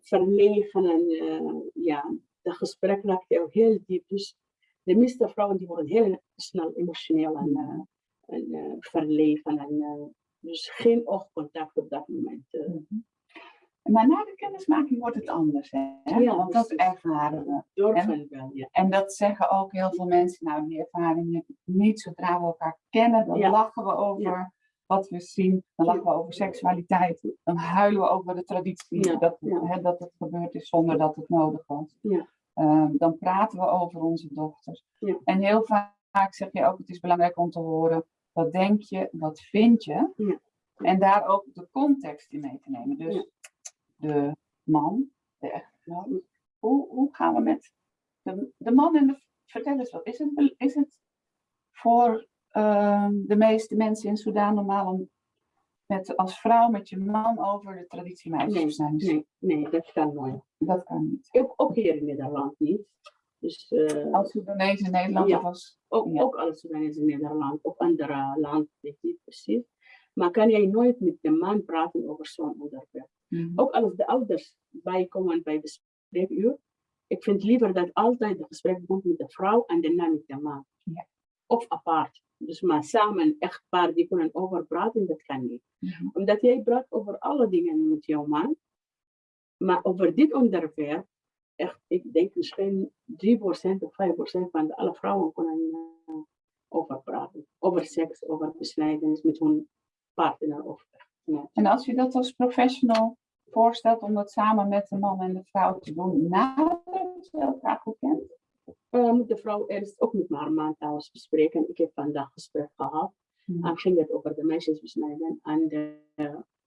Speaker 3: verlegen en uh, ja, dat gesprek raakt jou heel diep. Dus de meeste vrouwen die worden heel snel emotioneel en, uh, en verlegen en dus geen oogcontact op dat moment.
Speaker 2: Mm -hmm. Maar na de kennismaking wordt het anders, hè?
Speaker 3: Ja,
Speaker 2: want dat ervaren we.
Speaker 3: En, wel, ja.
Speaker 2: en dat zeggen ook heel veel mensen, nou die ervaring heb ik niet. Zodra we elkaar kennen, dan
Speaker 3: ja.
Speaker 2: lachen we over
Speaker 3: Ja
Speaker 2: wat we zien, dan lachen we over seksualiteit, dan huilen we over de traditie,
Speaker 3: Ja,
Speaker 2: dat,
Speaker 3: ja.
Speaker 2: Hè, dat het gebeurd is zonder dat het nodig was.
Speaker 3: Ja.
Speaker 2: Um, dan praten we over onze dochters. En heel vaak zeg je ook, het is belangrijk om te horen, wat denk je, wat vind je?
Speaker 3: Ja.
Speaker 2: En daar ook de context in mee te nemen. Dus de man, de echtgenoot. Hoe, hoe gaan we met de, de man en de... Vertel eens wat, is het, is het voor ehm, de meeste mensen in Sudan normaal om met, als vrouw met je man over de traditie meisjesbesnijdenis?
Speaker 3: Nee, nee, dat kan nooit.
Speaker 2: Dat kan niet.
Speaker 3: Ook, ook hier in Nederland niet. Dus eh,
Speaker 2: Als Soedanees in Nederland
Speaker 3: Ja.
Speaker 2: was.
Speaker 3: ook,
Speaker 2: ja.
Speaker 3: ook als Sudan is in Nederland, ook andere landen, weet niet precies. Maar kan jij nooit met de man praten over zo'n onderwerp?
Speaker 2: Mhm.
Speaker 3: Ook als de ouders bijkomen bij de spreekuur. Ik vind liever dat altijd het gesprek begint met de vrouw en daarna met de man.
Speaker 2: Ja.
Speaker 3: Of apart. Dus maar samen, echt paar die kunnen over praten, dat kan niet.
Speaker 2: Mhm.
Speaker 3: Omdat jij praat over alle dingen met jouw man. Maar over dit onderwerp, echt, ik denk misschien 3% of 5% van de alle vrouwen kunnen eh, over praten. Over seks, over besnijdenis met hun partner of.
Speaker 2: En als je dat als professional voorstelt om dat samen met de man en de vrouw te doen, nadat ze elkaar goed kent?
Speaker 3: Moet de vrouw eerst ook met haar man trouwens bespreken. Ik heb vandaag gesprek gehad.
Speaker 2: Mhm.
Speaker 3: En ging het over de meisjesbesnijdenis en de,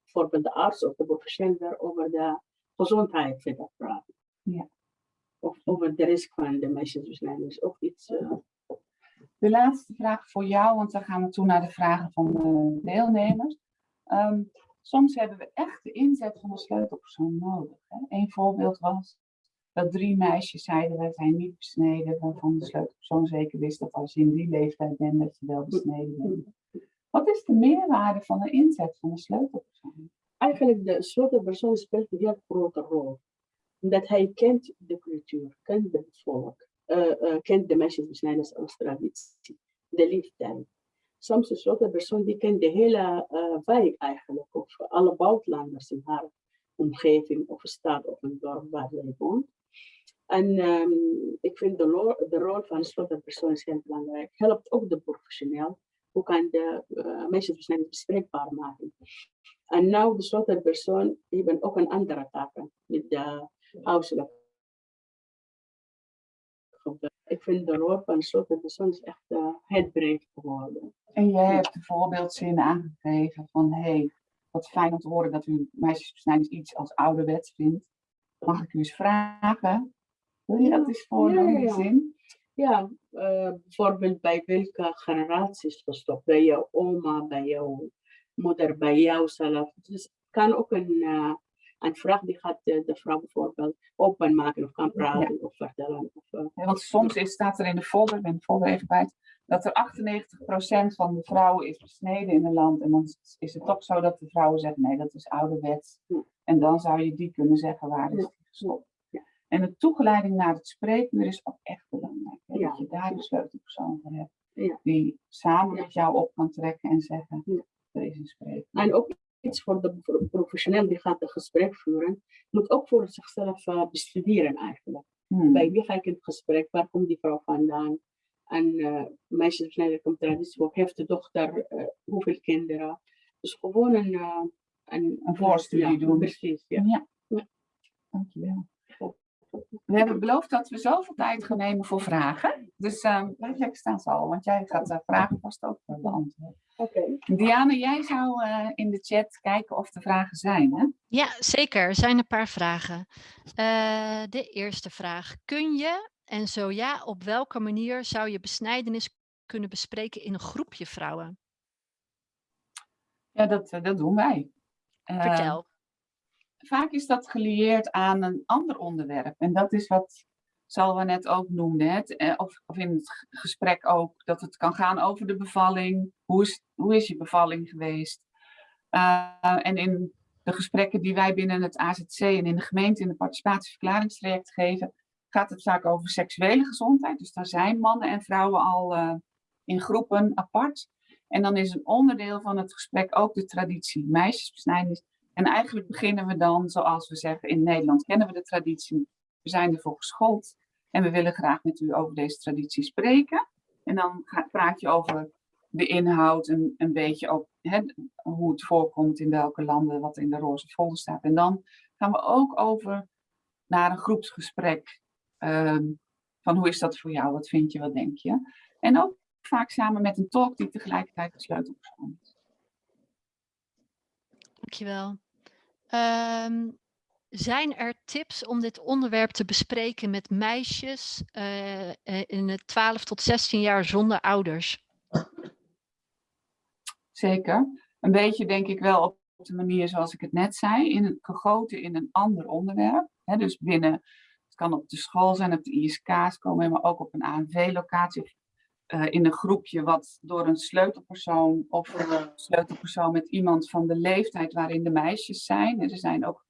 Speaker 3: bijvoorbeeld de arts of de professional over de gezondheid verder praten.
Speaker 2: Ja.
Speaker 3: Of over de risk van de meisjesbesnijdenis. Of iets. eh,
Speaker 2: De laatste vraag voor jou, want dan gaan we toe naar de vragen van de deelnemers. Ehm, soms hebben we echt de inzet van een sleutelpersoon nodig. Hè? Een voorbeeld was dat drie meisjes zeiden, wij zijn niet besneden, waarvan de sleutelpersoon zeker wist dat als je in die leeftijd bent, dat je wel besneden bent. Wat is de meerwaarde van de inzet van een sleutelpersoon?
Speaker 3: eigenlijk de sleutelpersoon speelt een heel grote rol. Omdat hij kent de cultuur, kent het volk, eh, eh, kent de meisjesbesnijdenis als traditie, de leeftijd. Soms een sleutelpersoon die kent de hele eh, wijk eigenlijk, of alle buitenlanders in haar omgeving, of een stad of een dorp waar zij woont. En ehm, ik vind de, lo- de rol van is heel belangrijk. Helpt ook de professioneel. Hoe kan de uh, meisjesbesnijdenis bespreekbaar maken? En nou, de sleutelpersoon hebben ook een andere taken met de huiselijk gebeuren. Ik vind de rol van sleutelpersoon is echt uh, het breed geworden.
Speaker 2: En jij hebt de voorbeeldzin aangegeven van, hé, hey, wat fijn om te horen dat u meisjesbesnijdenis iets als ouderwets vindt. Mag ik u eens vragen? Je dat eens voordoen,
Speaker 3: Ja, ja.
Speaker 2: zin?
Speaker 3: Ja, uh, bijvoorbeeld bij welke generaties gestopt? Bij jouw oma, bij jouw moeder, bij jouzelf. Dus het kan ook een, uh, een vraag die gaat uh, de vrouw bijvoorbeeld openmaken of kan praten of vertellen. Of, uh,
Speaker 2: Ja, want soms is, staat er in de folder, ik ben de folder even kwijt, dat er 98% van de vrouwen is besneden in een land. En dan is het toch zo dat de vrouwen zeggen, nee, dat is ouderwets.
Speaker 3: Ja.
Speaker 2: En dan zou je die kunnen zeggen, waar is
Speaker 3: Ja.
Speaker 2: die gestopt? En de toegeleiding naar het spreken is ook echt belangrijk. Hè?
Speaker 3: Ja.
Speaker 2: Dat je daar een sleutelpersoon voor hebt.
Speaker 3: Ja.
Speaker 2: Die samen met jou op kan trekken en zeggen,
Speaker 3: Ja.
Speaker 2: er is een.
Speaker 3: En ook iets voor de pro- professioneel die gaat een gesprek voeren, moet ook voor zichzelf uh, bestuderen eigenlijk.
Speaker 2: Hmm.
Speaker 3: Bij wie ga ik in het gesprek? Waar komt die vrouw vandaan? En uh, meisjes zijn komt traditie, of heeft de dochter uh, hoeveel kinderen? Dus gewoon een, een,
Speaker 2: Een voorstudie
Speaker 3: ja,
Speaker 2: doen.
Speaker 3: Precies, ja.
Speaker 2: Ja.
Speaker 3: Ja.
Speaker 2: Dankjewel. We hebben beloofd dat we zoveel tijd gaan nemen voor vragen. Dus uh, blijf lekker staan, Sal, want jij gaat de vragen vast ook uh, beantwoorden.
Speaker 3: Oké. Okay.
Speaker 2: Diana, jij zou uh, in de chat kijken of er vragen zijn, hè?
Speaker 1: Ja, zeker. Er zijn een paar vragen. Uh, de eerste vraag. Kun je, en zo ja, op welke manier zou je besnijdenis kunnen bespreken in een groepje vrouwen?
Speaker 2: Ja, dat, dat doen wij.
Speaker 1: Vertel
Speaker 2: vaak is dat gelieerd aan een ander onderwerp. En dat is wat Salwa net ook noemde. Eh, of, of in het gesprek ook, dat het kan gaan over de bevalling. Hoe is, hoe is je bevalling geweest? Uh, en in de gesprekken die wij binnen het AZC en in de gemeente in de participatieverklaringstraject geven, gaat het vaak over seksuele gezondheid. Dus daar zijn mannen en vrouwen al uh, in groepen apart. En dan is een onderdeel van het gesprek ook de traditie meisjesbesnijdenis. En eigenlijk beginnen we dan, zoals we zeggen, in Nederland kennen we de traditie. We zijn ervoor geschoold en we willen graag met u over deze traditie spreken. En dan praat je over de inhoud, een, een beetje ook hè, hoe het voorkomt in welke landen, wat in de roze folder staat. En dan gaan we ook over naar een groepsgesprek. Um, van hoe is dat voor jou, wat vind je, wat denk je? En ook vaak samen met een tolk die tegelijkertijd de sleutelpersoon is.
Speaker 1: Dankjewel. Ehm zijn er tips om dit onderwerp te bespreken met meisjes uh, in het 12 tot 16 jaar zonder ouders?
Speaker 2: Zeker. Een beetje denk ik wel op de manier zoals ik het net zei, in gegoten in een ander onderwerp. Dus binnen, het kan op de school zijn, op de ISK's komen, maar ook op een ANV-locatie. Uh, in een groepje wat door een sleutelpersoon of een sleutelpersoon met iemand van de leeftijd waarin de meisjes zijn. er zijn ook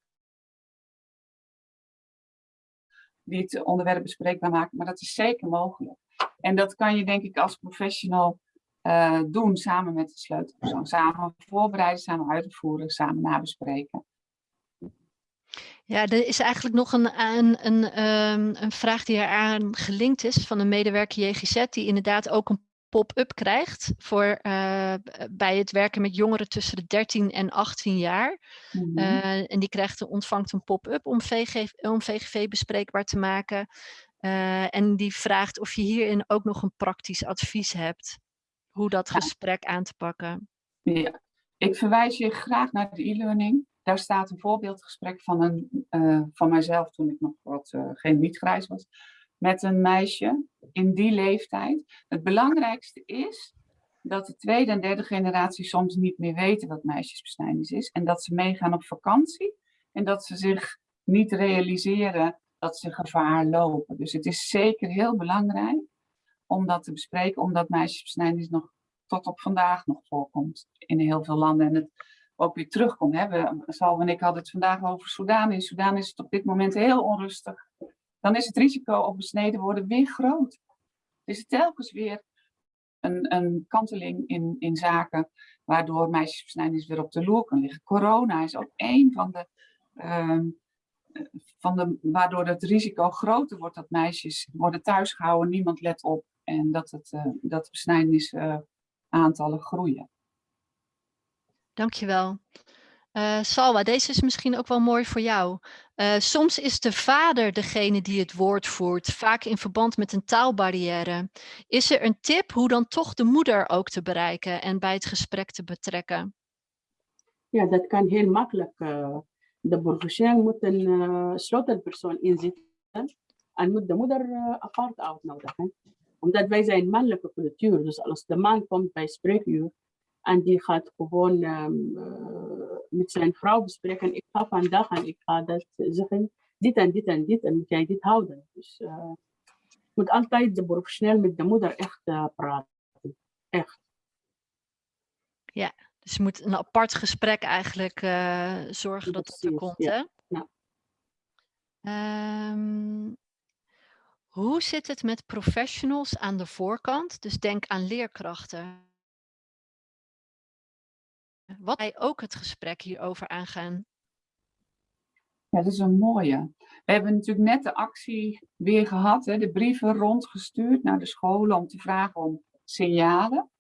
Speaker 2: die het onderwerp bespreekbaar maken, maar dat is zeker mogelijk. En dat kan je denk ik als professional uh, doen samen met de sleutelpersoon. Samen voorbereiden, samen uitvoeren, samen nabespreken.
Speaker 1: Ja, er is eigenlijk nog een, een, een, um, een vraag die eraan gelinkt is van een medewerker JGZ, die inderdaad ook een pop-up krijgt voor, uh, bij het werken met jongeren tussen de 13 en 18 jaar. Mm -hmm. uh, en die krijgt, ontvangt een pop-up om, VG, om VGV bespreekbaar te maken. Uh, en die vraagt of je hierin ook nog een praktisch advies hebt. Hoe dat ja. gesprek aan te pakken.
Speaker 2: Ja, ik verwijs je graag naar de e-learning. Daar staat een voorbeeldgesprek van, een, van mijzelf toen ik nog wat geen niet-grijs was met een meisje in die leeftijd. Het belangrijkste is dat de tweede en derde generatie soms niet meer weten wat meisjesbesnijdenis is. En dat ze meegaan op vakantie en dat ze zich niet realiseren dat ze gevaar lopen. Dus het is zeker heel belangrijk om dat te bespreken, omdat meisjesbesnijdenis nog tot op vandaag nog voorkomt in heel veel landen. En het ook weer terugkomt. Hè. We, Salve en ik hadden het vandaag over Soudaan. In Soudaan is het op dit moment heel onrustig dan is het risico op besneden worden weer groot. Dus telkens weer een, een kanteling in, in zaken waardoor meisjesbesnijdenis weer op de loer kan liggen. Corona is ook een van de, uh, van de, waardoor het risico groter wordt dat meisjes worden thuisgehouden, niemand let op en dat, het, uh, dat besnijdenisaantallen uh, groeien.
Speaker 1: Dankjewel. Uh, Salwa, deze is misschien ook wel mooi voor jou. Uh, soms is de vader degene die het woord voert, vaak in verband met een taalbarrière. Is er een tip hoe dan toch de moeder ook te bereiken en bij het gesprek te betrekken?
Speaker 3: Ja, dat kan heel makkelijk. Uh, de professioneel moet een uh, sleutelpersoon inzitten en moet de moeder apart uitnodigen. Omdat wij zijn mannelijke cultuur, dus als de man komt bij spreekuur en die gaat gewoon um, met zijn vrouw bespreken. Ik ga vandaag en ik ga dat zeggen. Dit en dit en dit en moet jij dit houden. Dus uh, moet altijd de professioneel met de moeder echt uh, praten. Echt.
Speaker 1: Ja, dus je moet een apart gesprek eigenlijk uh, zorgen dat dat er komt. Ja. Hè? Ja. Um, hoe zit het met professionals aan de voorkant? Dus denk aan leerkrachten wat wij ook het gesprek hierover aangaan.
Speaker 2: Ja, dat is een mooie. We hebben natuurlijk net de actie weer gehad, hè, de brieven rondgestuurd naar de scholen om te vragen om signalen.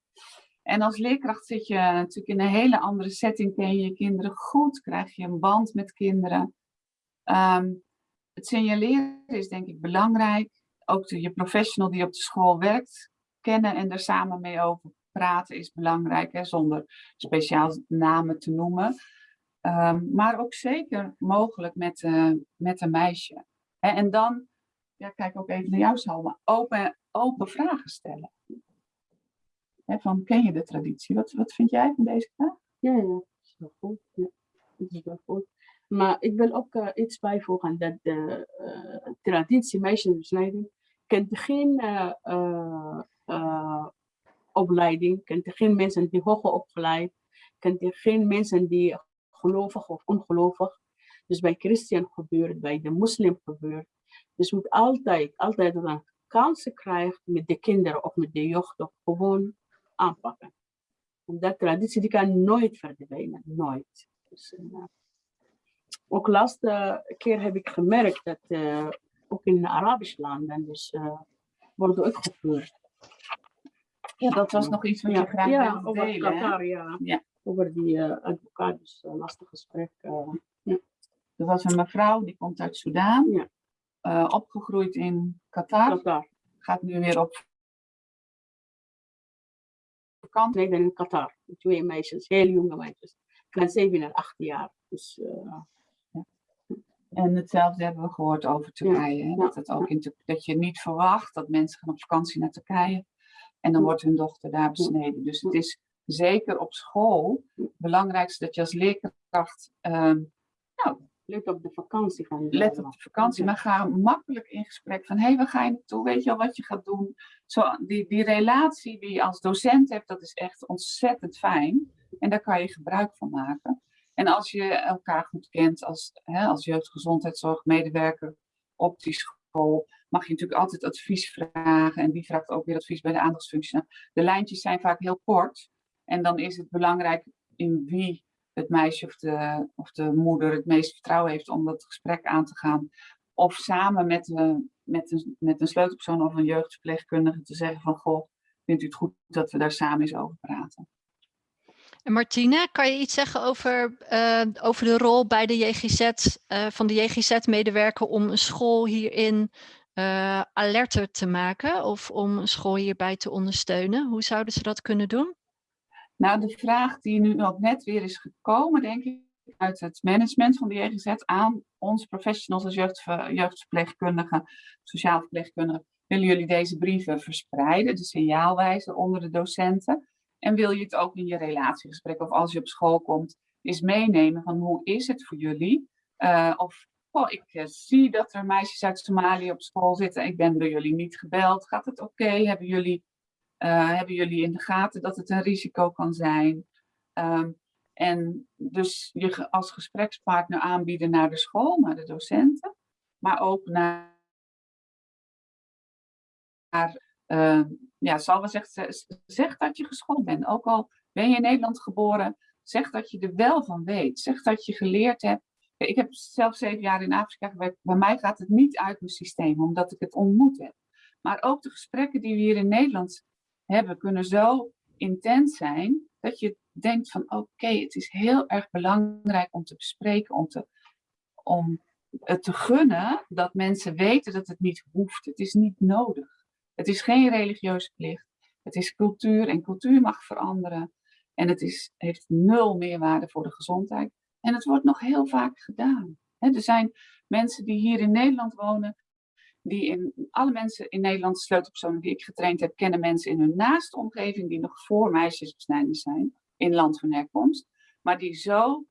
Speaker 2: En als leerkracht zit je natuurlijk in een hele andere setting, ken je je kinderen goed, krijg je een band met kinderen. Um, het signaleren is denk ik belangrijk. Ook de, je professional die op de school werkt, kennen en er samen mee over praten is belangrijk, hè, zonder speciaal namen te noemen. Um, maar ook zeker mogelijk met, uh, met een meisje. Hè, en dan, ja, kijk ook even naar jou Salma, open, open vragen stellen. Hè, van, ken je de traditie? Wat, wat vind jij van deze vraag?
Speaker 3: Ja, ja, dat is wel goed. Ja, goed. Maar ik wil ook uh, iets bijvoegen dat de uh, traditie meisjesbesnijding kent geen opleiding, kent geen mensen die hoger opgeleid, kent geen mensen die gelovig of ongelovig. Dus bij christen gebeurt, bij de moslim gebeurt. Dus moet altijd, altijd een kansen krijgt met de kinderen of met de jeugd of gewoon aanpakken. Dat traditie die kan nooit verdwijnen, nooit. Dus, uh, ook laatste keer heb ik gemerkt dat uh, ook in Arabische landen dus, uh, wordt uitgevoerd.
Speaker 2: Ja, dat was nog iets wat je graag
Speaker 3: ja,
Speaker 2: wilde delen.
Speaker 3: Qatar, ja.
Speaker 2: ja.
Speaker 3: Over die uh, advocaat, dus uh, lastig gesprek. Uh, ja.
Speaker 2: Er was een mevrouw, die komt uit Soudaan.
Speaker 3: Ja.
Speaker 2: opgegroeid in Qatar.
Speaker 3: Qatar.
Speaker 2: Gaat nu weer op vakantie.
Speaker 3: Nee, in Qatar. Twee meisjes, heel jonge meisjes. Van 7 en 8 jaar. Dus, uh,
Speaker 2: en hetzelfde hebben we gehoord over Turkije. Hè? Dat, het ook in, dat je niet verwacht dat mensen gaan op vakantie naar Turkije. En dan wordt hun dochter daar besneden. Dus het is zeker op school het belangrijkste dat je als leerkracht uh, nou,
Speaker 3: let op de vakantie gaan.
Speaker 2: Let op de vakantie, maar ga makkelijk in gesprek van hé, hey, waar ga je naartoe? Weet je al wat je gaat doen? Zo, die, die relatie die je als docent hebt, dat is echt ontzettend fijn. En daar kan je gebruik van maken. En als je elkaar goed kent als, hè, als jeugdgezondheidszorgmedewerker op die school, mag je natuurlijk altijd advies vragen. En die vraagt ook weer advies bij de aandachtsfunctie. De lijntjes zijn vaak heel kort. En dan is het belangrijk in wie het meisje of de, of de moeder het meeste vertrouwen heeft om dat gesprek aan te gaan. Of samen met, de, met, een, met een sleutelpersoon of een jeugdverpleegkundige te zeggen van goh, vindt u het goed dat we daar samen eens over praten.
Speaker 1: En Martine, kan je iets zeggen over, uh, over de rol bij de JGZ, uh, van de JGZ-medewerker om een school hierin uh, alerter te maken of om een school hierbij te ondersteunen? Hoe zouden ze dat kunnen doen?
Speaker 2: Nou, de vraag die nu ook net weer is gekomen, denk ik, uit het management van de JGZ aan onze professionals als jeugdver, jeugdverpleegkundigen, sociaal verpleegkundigen. Willen jullie deze brieven verspreiden, de signaalwijzer onder de docenten? En wil je het ook in je relatiegesprek of als je op school komt, eens meenemen van hoe is het voor jullie? Uh, of ik uh, zie dat er meisjes uit Somalië op school zitten. Ik ben door jullie niet gebeld. Gaat het oké? Hebben jullie uh, hebben jullie in de gaten dat het een risico kan zijn? Um, en dus je als gesprekspartner aanbieden naar de school, naar de docenten, maar ook naar, uh, ja, zal we zeggen, zeg dat je geschoold bent. Ook al ben je in Nederland geboren, zeg dat je er wel van weet. Zeg dat je geleerd hebt. Ik heb zelf zeven jaar in Afrika gewerkt. Bij mij gaat het niet uit mijn systeem, omdat ik het ontmoet heb. Maar ook de gesprekken die we hier in Nederland hebben kunnen zo intens zijn dat je denkt van oké, het is heel erg belangrijk om te bespreken, om, te, om het te gunnen dat mensen weten dat het niet hoeft. Het is niet nodig. Het is geen religieuze plicht. Het is cultuur en cultuur mag veranderen. En het is, heeft nul meerwaarde voor de gezondheid. En het wordt nog heel vaak gedaan. er zijn mensen die hier in Nederland wonen, die in alle mensen in Nederland, sleutelpersonen die ik getraind heb, kennen mensen in hun naaste omgeving die nog voor meisjesbesnijders zijn, in land van herkomst, maar die zo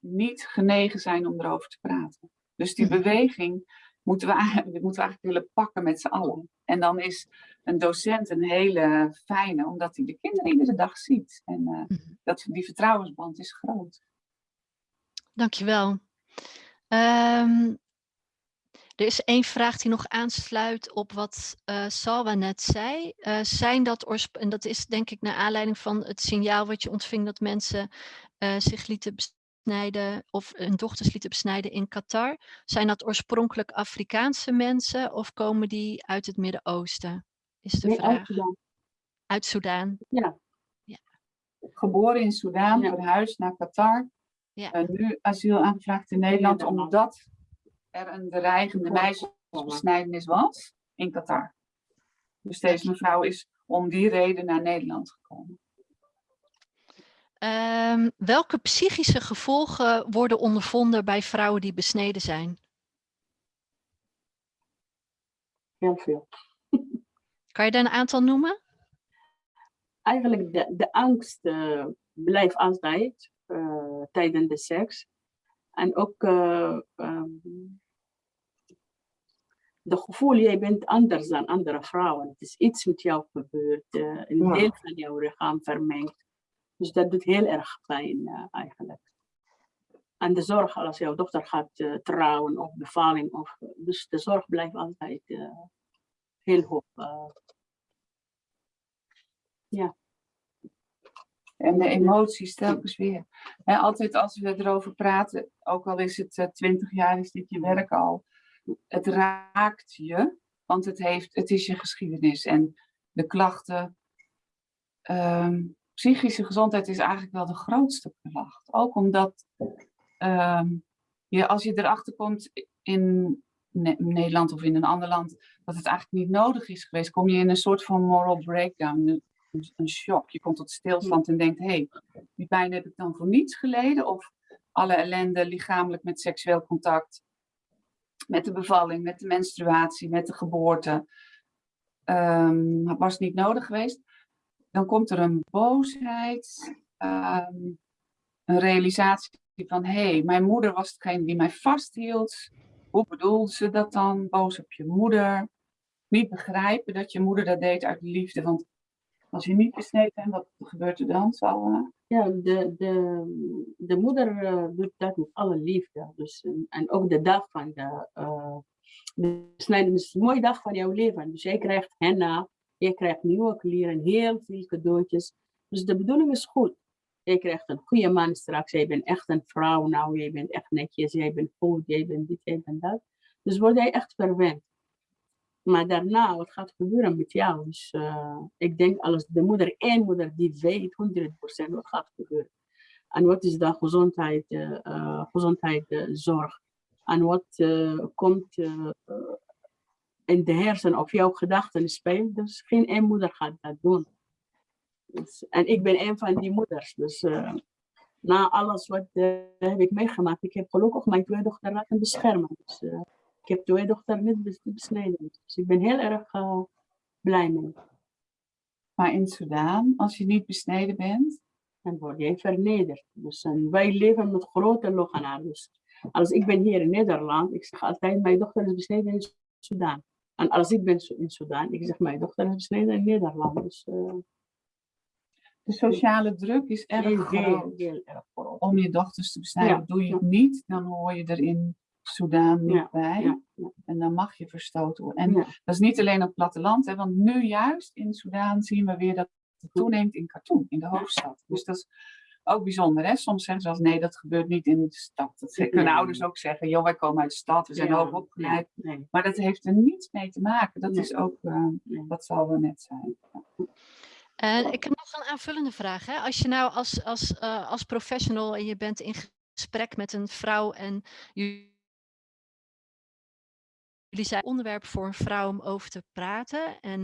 Speaker 2: niet genegen zijn om erover te praten. Dus die mhm. beweging moeten we, moeten we eigenlijk willen pakken met z'n allen. En dan is een docent een hele fijne, omdat hij de kinderen iedere dag ziet. En uh, dat, die vertrouwensband is groot. Dankjewel.
Speaker 1: Um, er is één vraag die nog aansluit op wat uh, Salwa net zei. Uh, zijn dat, en dat is denk ik naar aanleiding van het signaal wat je ontving dat mensen uh, zich lieten besnijden of hun dochters lieten besnijden in Qatar. Zijn dat oorspronkelijk Afrikaanse mensen of komen die uit het Midden-Oosten? Is de
Speaker 3: nee,
Speaker 1: vraag.
Speaker 3: Uit Soudaan.
Speaker 1: Uit Soudaan.
Speaker 3: Ja.
Speaker 2: ja. Geboren in Soudaan, ja. verhuisd naar Qatar. Ja. nu asiel aangevraagd in Nederland, omdat er een dreigende meisjesbesnijdenis was in Qatar. Dus deze mevrouw is om die reden naar Nederland gekomen.
Speaker 1: Um, welke psychische gevolgen worden ondervonden bij vrouwen die besneden zijn?
Speaker 3: Heel veel.
Speaker 1: Kan je daar een aantal noemen?
Speaker 3: Eigenlijk de, de angst uh, blijft altijd tijdens de seks. En ook um, de gevoel, jij bent anders dan andere vrouwen. Het is iets met jou gebeurd, uh, een ja. deel van jouw lichaam vermengd. Dus dat doet heel erg pijn eigenlijk. En de zorg als jouw dochter gaat uh, trouwen of bevalling. Of, dus de zorg blijft altijd heel hoog. ja.
Speaker 2: En de emoties telkens weer. En altijd als we erover praten, ook al is het twintig jaar, is dit je werk al het raakt je, want het, heeft, het is je geschiedenis. En de klachten, um, psychische gezondheid is eigenlijk wel de grootste klacht. Ook omdat um, je, als je erachter komt in Nederland of in een ander land, dat het eigenlijk niet nodig is geweest, kom je in een soort van moral breakdown. Een, shock. Je komt tot stilstand en denkt, hé, hey, die pijn heb ik dan voor niets geleden? Of alle ellende lichamelijk met seksueel contact, met de bevalling, met de menstruatie, met de geboorte, um, was niet nodig geweest. Dan komt er een boosheid, um, een realisatie van, hé, hey, mijn moeder was degene die mij vasthield. Hoe bedoelde ze dat dan? Boos op je moeder. Niet begrijpen dat je moeder dat deed uit liefde. Want als je niet besneden bent, wat gebeurt er dan? Zal,
Speaker 3: Ja, de, de, de moeder uh, doet dat met alle liefde. Dus, en ook de dag van de besnijdenis is een mooie dag van jouw leven. Dus jij krijgt henna, je krijgt nieuwe kleren, heel veel cadeautjes. Dus de bedoeling is goed. Jij krijgt een goede man straks, jij bent echt een vrouw nou, jij bent echt netjes, jij bent goed, jij bent dit, jij bent dat. Dus word jij echt verwend. Maar daarna, wat gaat gebeuren met jou? Dus uh, ik denk als de moeder, één moeder die weet 100% wat gaat gebeuren. En wat is de gezondheid, uh, uh, gezondheidszorg? En wat komt in de hersen of jouw gedachten speelt? Dus geen één moeder gaat dat doen. Dus, en ik ben een van die moeders. Dus na alles wat heb ik meegemaakt, ik heb gelukkig mijn twee dochter laten beschermen. Dus, ik heb twee dochters niet besneden. Dus ik ben heel erg uh, blij mee.
Speaker 2: Maar in Sudan, als je niet besneden bent?
Speaker 3: Dan word je vernederd. Dus wij leven met grote logenaar. Dus als ik ben hier in Nederland, ik zeg altijd, mijn dochter is besneden in Sudan. En als ik ben in Sudan, ik zeg, mijn dochter is besneden in Nederland. Dus, uh,
Speaker 2: de sociale druk is erg heel, groot. Heel, erg groot. Om je dochters te besnijden. Ja. Doe je het niet, dan hoor je erin Soudaan niet ja, bij. Ja, ja. En dan mag je verstoten worden. En dat is niet alleen op het platteland, hè, want nu juist in Soudaan zien we weer dat het toeneemt in Khartoum, in de hoofdstad. Dus dat is ook bijzonder. Hè? Soms zeggen ze als nee, dat gebeurt niet in de stad. Dat kunnen ouders ook zeggen, joh, wij komen uit de stad, we zijn hoog opgeleid. Nee. Maar dat heeft er niets mee te maken. Dat is ook, uh, dat zal wel net zijn.
Speaker 1: Uh, ik heb nog een aanvullende vraag. Hè? Als je nou als, als, uh, als professional en je bent in gesprek met een vrouw en je jullie zijn onderwerp voor een vrouw om over te praten. En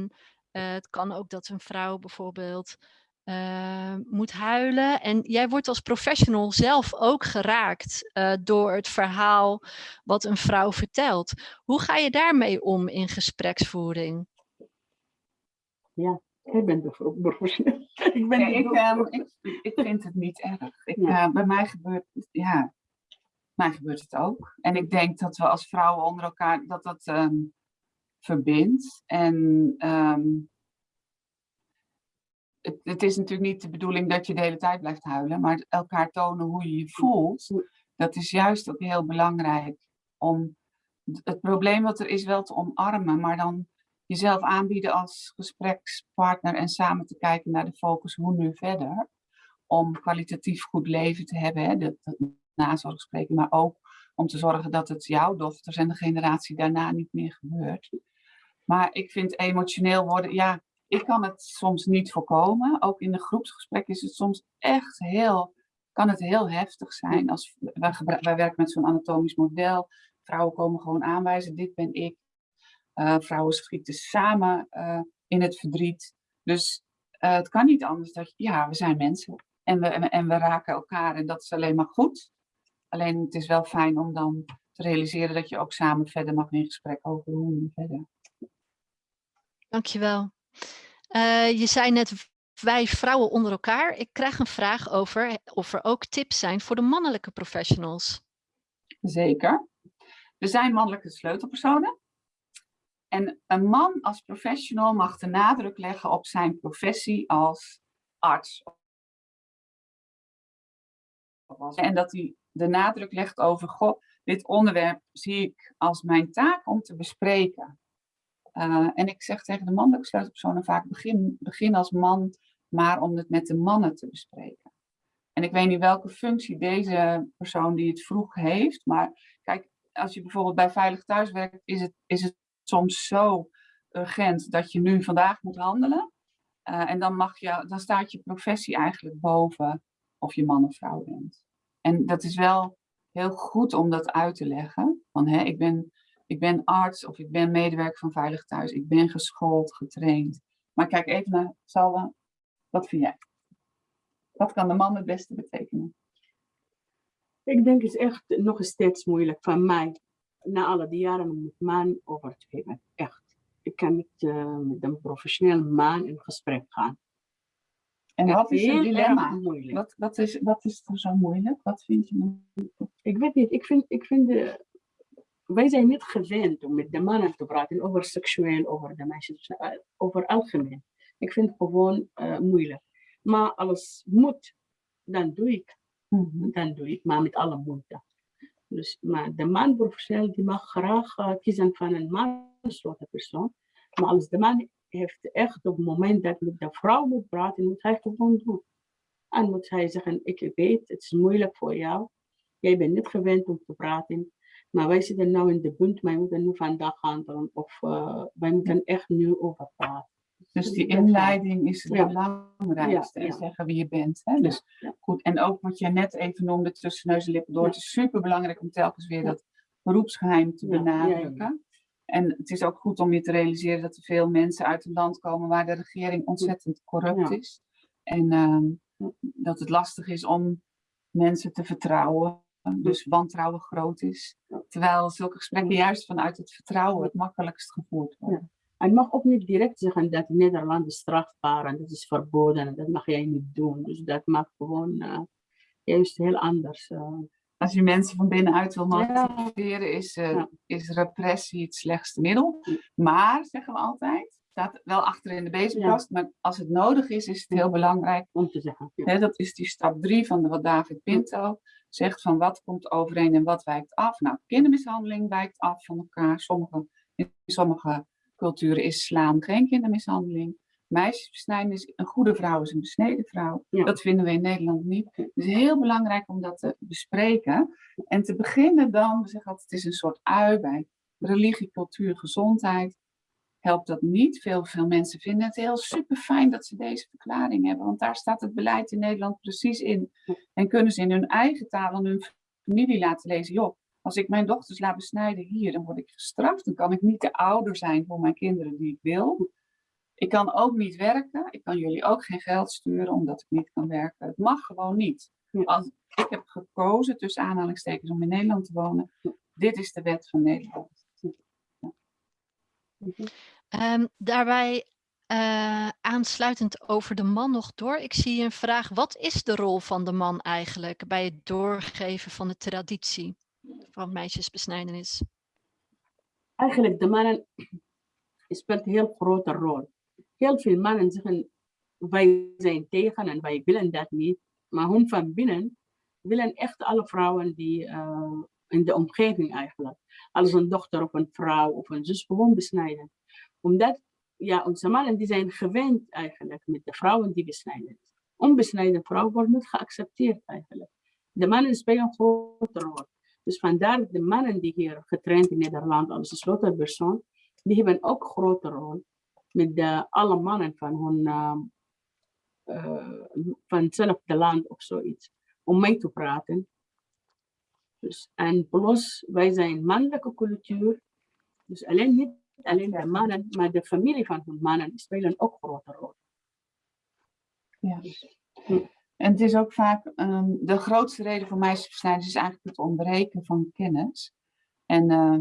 Speaker 1: uh, het kan ook dat een vrouw bijvoorbeeld uh, moet huilen. En jij wordt als professional zelf ook geraakt uh, door het verhaal wat een vrouw vertelt. Hoe ga je daarmee om in gespreksvoering?
Speaker 3: Ja, ik ben de professional.
Speaker 2: ik, ben ja, ik, um, ik, ik, vind het niet erg. Ik, ja. bij mij gebeurt, ja, mij gebeurt het ook. En ik denk dat we als vrouwen onder elkaar, dat dat um, verbindt. En um, het, het, is natuurlijk niet de bedoeling dat je de hele tijd blijft huilen, maar elkaar tonen hoe je je voelt, dat is juist ook heel belangrijk. Om het probleem wat er is wel te omarmen, maar dan jezelf aanbieden als gesprekspartner en samen te kijken naar de focus hoe nu verder. Om kwalitatief goed leven te hebben. Hè? Dat, dat nazorg spreken, maar ook om te zorgen dat het jouw dochters en de generatie daarna niet meer gebeurt. Maar ik vind emotioneel worden, ja, ik kan het soms niet voorkomen. Ook in de groepsgesprek is het soms echt heel, kan het heel heftig zijn. Als, wij, werken met zo'n anatomisch model. Vrouwen komen gewoon aanwijzen, dit ben ik. Uh, vrouwen schieten samen uh, in het verdriet. Dus uh, het kan niet anders dat, ja, we zijn mensen. En we, en we raken elkaar en dat is alleen maar goed. Alleen het is wel fijn om dan te realiseren dat je ook samen verder mag in gesprek over hoe nu verder.
Speaker 1: Dankjewel. Uh, je zei net wij vrouwen onder elkaar. Ik krijg een vraag over of er ook tips zijn voor de mannelijke professionals.
Speaker 2: Zeker. Er zijn mannelijke sleutelpersonen. En een man als professional mag de nadruk leggen op zijn professie als arts. En dat hij de nadruk legt over, goh, dit onderwerp zie ik als mijn taak om te bespreken. Uh, en ik zeg tegen de mannelijke sleutelpersonen vaak, begin, begin als man, maar om het met de mannen te bespreken. En ik weet niet welke functie deze persoon die het vroeg heeft, maar kijk, als je bijvoorbeeld bij Veilig Thuis werkt, is het, is het soms zo urgent dat je nu vandaag moet handelen. Uh, en dan, mag je, dan staat je professie eigenlijk boven of je man of vrouw bent. En dat is wel heel goed om dat uit te leggen. Van, hè, ik, ben, ik ben arts of ik ben medewerker van Veilig Thuis. Ik ben geschoold, getraind. Maar kijk even naar Salwa. Wat vind jij? Wat kan de man het beste betekenen?
Speaker 3: Ik denk het is echt nog steeds moeilijk van mij. Na alle die jaren met man over te geven. Echt. Ik kan niet uh, met een professioneel man in gesprek gaan.
Speaker 2: En wat is het dilemma? Wat, wat, is, wat is er zo moeilijk? Wat vind je moeilijk?
Speaker 3: Ik weet niet. Ik vind, ik vind de, wij zijn niet gewend om met de mannen te praten over seksueel, over de meisjes, over algemeen. Ik vind het gewoon uh, moeilijk. Maar als moet, dan doe ik. Mm -hmm. Dan doe ik, maar met alle moeite. Dus, maar de man professioneel die mag graag uh, kiezen van een manslote persoon. Maar als de man heeft echt op het moment dat met de vrouw moet praten, moet hij gewoon doen. En moet hij zeggen, ik weet, het is moeilijk voor jou. Jij bent niet gewend om te praten. Maar wij zitten nu in de punt, wij moeten nu vandaag handelen. Of uh, wij moeten echt nu over praten.
Speaker 2: Dus die inleiding is het ja. belangrijkste. Ja, ja. zeggen wie je bent. Hè? Dus goed. En ook wat je net even noemde tussen neus en lippen door. Het is super belangrijk om telkens weer dat beroepsgeheim te benadrukken. En het is ook goed om je te realiseren dat er veel mensen uit een land komen waar de regering ontzettend corrupt is. En uh, dat het lastig is om mensen te vertrouwen. Dus wantrouwen groot is. Terwijl zulke gesprekken juist vanuit het vertrouwen het makkelijkst gevoerd worden.
Speaker 3: En mag ook niet direct zeggen dat Nederland is strafbaar en dat is verboden en dat mag jij niet doen. Dus dat mag gewoon uh, juist heel anders. Uh.
Speaker 2: Als je mensen van binnenuit wil motiveren, is, uh, ja. is repressie het slechtste middel. Maar, zeggen we altijd, staat wel achter in de bezigkast, ja. maar als het nodig is, is het heel belangrijk
Speaker 3: om te zeggen.
Speaker 2: Hè, dat is die stap drie van wat David Pinto zegt van wat komt overeen en wat wijkt af. Nou, kindermishandeling wijkt af van elkaar. Sommige, in sommige culturen is slaan geen kindermishandeling. Meisjesbesnijden is een goede vrouw is een besneden vrouw. Ja. Dat vinden we in Nederland niet. Het is heel belangrijk om dat te bespreken. En te beginnen dan, we zeggen altijd, het is een soort ui bij religie, cultuur, gezondheid. Helpt dat niet. Veel, veel mensen vinden het heel super fijn dat ze deze verklaring hebben. Want daar staat het beleid in Nederland precies in. En kunnen ze in hun eigen taal aan hun familie laten lezen. Joh, als ik mijn dochters laat besnijden hier, dan word ik gestraft. Dan kan ik niet de ouder zijn voor mijn kinderen die ik wil. Ik kan ook niet werken. Ik kan jullie ook geen geld sturen omdat ik niet kan werken. Het mag gewoon niet. Als, ik heb gekozen, tussen aanhalingstekens, om in Nederland te wonen. Dit is de wet van Nederland. Ja.
Speaker 1: Um, daarbij uh, aansluitend over de man nog door. Ik zie een vraag. Wat is de rol van de man eigenlijk bij het doorgeven van de traditie? van meisjesbesnijdenis?
Speaker 3: Eigenlijk, de mannen speelt een heel grote rol. Heel veel mannen zeggen, wij zijn tegen en wij willen dat niet. Maar hun van binnen willen echt alle vrouwen die uh, in de omgeving eigenlijk, als een dochter of een vrouw of een zus gewoon besnijden. Omdat, ja, onze mannen die zijn gewend eigenlijk met de vrouwen die besnijden. Onbesneden vrouw wordt niet geaccepteerd eigenlijk. De mannen spelen een grote rol. Dus vandaar de mannen die hier getraind in Nederland als slotterpersoon, die hebben ook een grote rol met de, alle mannen van hun uh, hetzelfde land of zoiets, om mee te praten. Dus, en plus, wij zijn mannelijke cultuur, dus alleen niet alleen de mannen, maar de familie van hun mannen spelen ook een grote rol.
Speaker 2: Ja. Dus, hm. En het is ook vaak um, de grootste reden voor meisjesbesnijden is eigenlijk het ontbreken van kennis. En uh,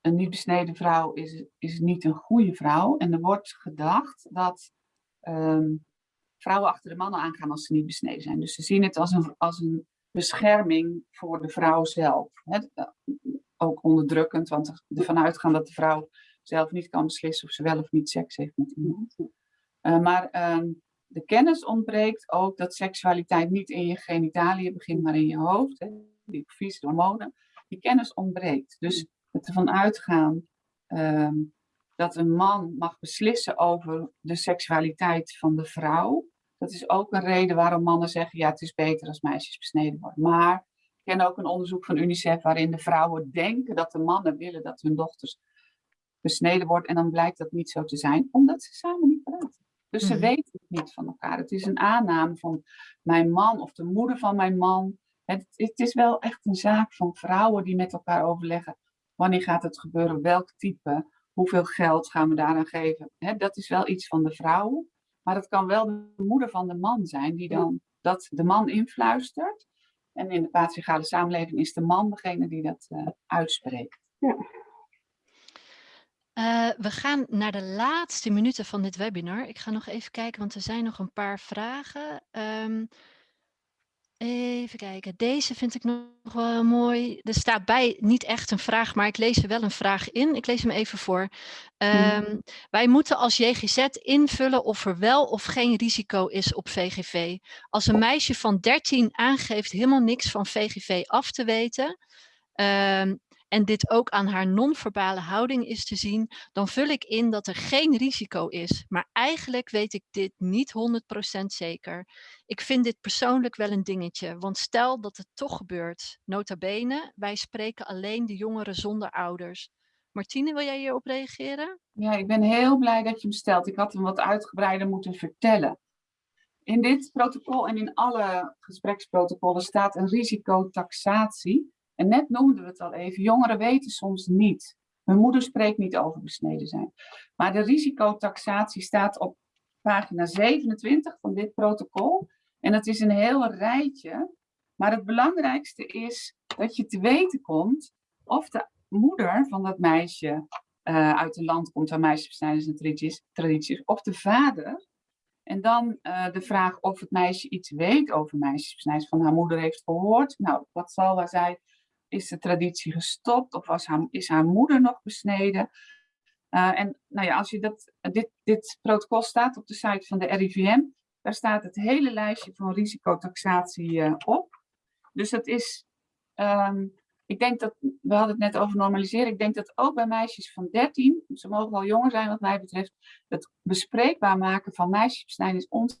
Speaker 2: een niet besneden vrouw is, is niet een goede vrouw. En er wordt gedacht dat um, vrouwen achter de mannen aangaan als ze niet besneden zijn. Dus ze zien het als een, als een bescherming voor de vrouw zelf. Hè? Ook onderdrukkend, want ervan uitgaan dat de vrouw zelf niet kan beslissen of ze wel of niet seks heeft met iemand. Uh, maar um, de kennis ontbreekt ook dat seksualiteit niet in je genitaliën begint, maar in je hoofd. Die fysieke hormonen. Die kennis ontbreekt. Dus het ervan uitgaan um, dat een man mag beslissen over de seksualiteit van de vrouw. Dat is ook een reden waarom mannen zeggen, ja het is beter als meisjes besneden worden. Maar ik ken ook een onderzoek van UNICEF waarin de vrouwen denken dat de mannen willen dat hun dochters besneden worden. En dan blijkt dat niet zo te zijn, omdat ze samen niet praten. Dus ze mm -hmm. weten het niet van elkaar. Het is een aanname van mijn man of de moeder van mijn man. Het, het, is wel echt een zaak van vrouwen die met elkaar overleggen. Wanneer gaat het gebeuren? Welk type? Hoeveel geld gaan we daaraan geven? He, dat is wel iets van de vrouwen. Maar het kan wel de moeder van de man zijn die dan dat de man influistert. En in de patriarchale samenleving is de man degene die dat uh, uitspreekt.
Speaker 3: Ja.
Speaker 1: Uh, we gaan naar de laatste minuten van dit webinar. Ik ga nog even kijken, want er zijn nog een paar vragen. Um, Even kijken, deze vind ik nog wel mooi. Er staat bij niet echt een vraag, maar ik lees er wel een vraag in. Ik lees hem even voor. Um, Wij moeten als JGZ invullen of er wel of geen risico is op VGV. Als een meisje van 13 aangeeft helemaal niks van VGV af te weten, um, en dit ook aan haar non-verbale houding is te zien, dan vul ik in dat er geen risico is. Maar eigenlijk weet ik dit niet 100% zeker. Ik vind dit persoonlijk wel een dingetje, want stel dat het toch gebeurt. Nota bene, wij spreken alleen de jongeren zonder ouders. Martine, wil jij hierop reageren?
Speaker 2: Ja, ik ben heel blij dat je hem stelt. Ik had hem wat uitgebreider moeten vertellen. In dit protocol en in alle gespreksprotocollen staat een risicotaxatie. En net noemden we het al even, jongeren weten soms niet. Hun moeder spreekt niet over besneden zijn. Maar de risicotaxatie staat op pagina 27 van dit protocol. En dat is een heel rijtje. Maar het belangrijkste is dat je te weten komt of de moeder van dat meisje uh, uit een land komt waar meisjesbesnijders en tradities, tradities, of de vader. En dan uh, de vraag of het meisje iets weet over meisjesbesnijders, van haar moeder heeft gehoord. Nou, wat zal waar is de traditie gestopt of was haar, is haar moeder nog besneden? Uh, en nou ja, als je dat, dit, dit protocol staat op de site van de RIVM, daar staat het hele lijstje van risicotaxatie uh, op. Dus dat is, um, ik denk dat, we hadden het net over normaliseren, ik denk dat ook bij meisjes van 13, ze mogen wel jonger zijn wat mij betreft, het bespreekbaar maken van meisjesbesnijdenis onze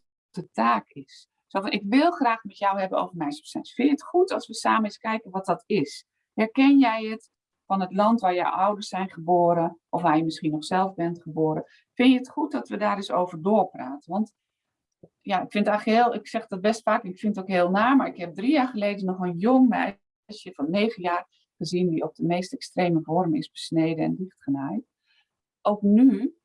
Speaker 2: taak is. Zo ik wil graag met jou hebben over meisjesbesnijdenis. Vind je het goed als we samen eens kijken wat dat is? Herken jij het van het land waar jouw ouders zijn geboren, of waar je misschien nog zelf bent geboren? Vind je het goed dat we daar eens over doorpraten? Want ja, ik vind eigenlijk heel, ik zeg dat best vaak, ik vind het ook heel naar, maar ik heb drie jaar geleden nog een jong meisje van negen jaar gezien die op de meest extreme vorm is besneden en dichtgenaaid. Ook nu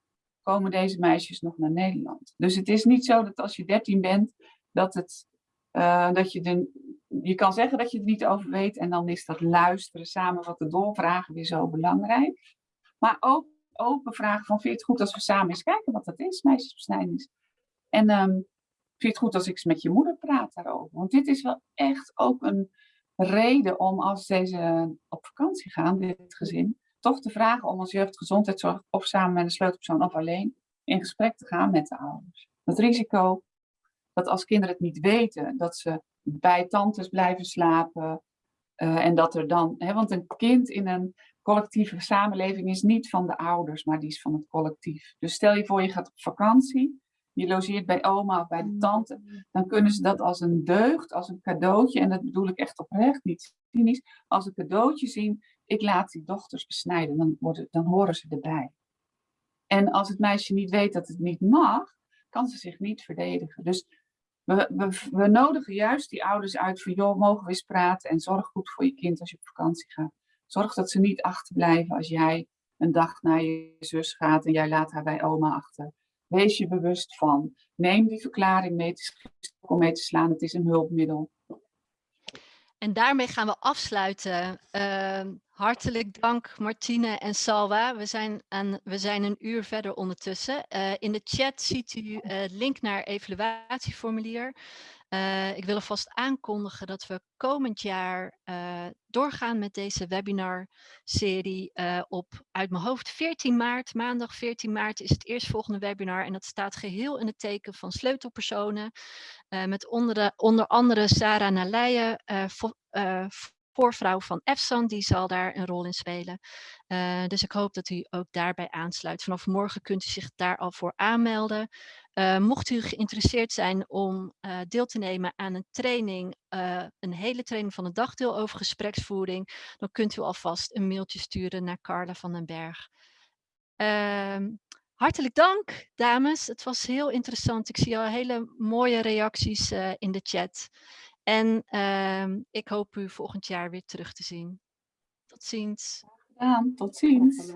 Speaker 2: komen deze meisjes nog naar Nederland. Dus het is niet zo dat als je dertien bent, dat, het, uh, dat je, de, je kan zeggen dat je het niet over weet en dan is dat luisteren samen wat de doorvragen weer zo belangrijk. Maar ook open vragen van vind je het goed als we samen eens kijken wat dat is, meisjesbesnijdenis. En um, vind je het goed als ik eens met je moeder praat daarover? Want dit is wel echt ook een reden om als deze op vakantie gaan, dit gezin, toch te vragen om als jeugdgezondheidszorg of samen met een sleutelpersoon of alleen in gesprek te gaan met de ouders. Het risico dat als kinderen het niet weten, dat ze bij tantes blijven slapen. Uh, en dat er dan, hè, want een kind in een collectieve samenleving is niet van de ouders, maar die is van het collectief. Dus stel je voor je gaat op vakantie, je logeert bij oma of bij de tante, dan kunnen ze dat als een deugd, als een cadeautje, en dat bedoel ik echt oprecht, niet cynisch, als een cadeautje zien, ik laat die dochters besnijden, dan, worden, dan horen ze erbij. En als het meisje niet weet dat het niet mag, kan ze zich niet verdedigen. Dus we, we, nodigen juist die ouders uit van, joh, mogen we eens praten en zorg goed voor je kind als je op vakantie gaat. Zorg dat ze niet achterblijven als jij een dag naar je zus gaat en jij laat haar bij oma achter. Wees je bewust van. Neem die verklaring mee te, om mee te slaan. Het is een hulpmiddel.
Speaker 1: En daarmee gaan we afsluiten. Uh, hartelijk dank Martine en Salwa. We zijn, aan, we zijn een uur verder ondertussen. Uh, in de chat ziet u uh, link naar evaluatieformulier. Uh, ik wil alvast aankondigen dat we komend jaar doorgaan met deze webinar-serie op uit mijn hoofd 14 maart. Maandag 14 maart is het eerstvolgende webinar en dat staat geheel in het teken van sleutelpersonen. met onder, de, onder andere Sarah Naleijen, voorvrouw van EFSAN, die zal daar een rol in spelen. Uh, dus ik hoop dat u ook daarbij aansluit. Vanaf morgen kunt u zich daar al voor aanmelden. Uh, mocht u geïnteresseerd zijn om uh, deel te nemen aan een training, een hele training van een dagdeel over gespreksvoering, dan kunt u alvast een mailtje sturen naar Carla van den Berg. Ehm, hartelijk dank, dames. Het was heel interessant. Ik zie al hele mooie reacties in de chat. En uh, ik hoop u volgend jaar weer terug te zien. Tot ziens.
Speaker 2: Gedaan. Tot ziens.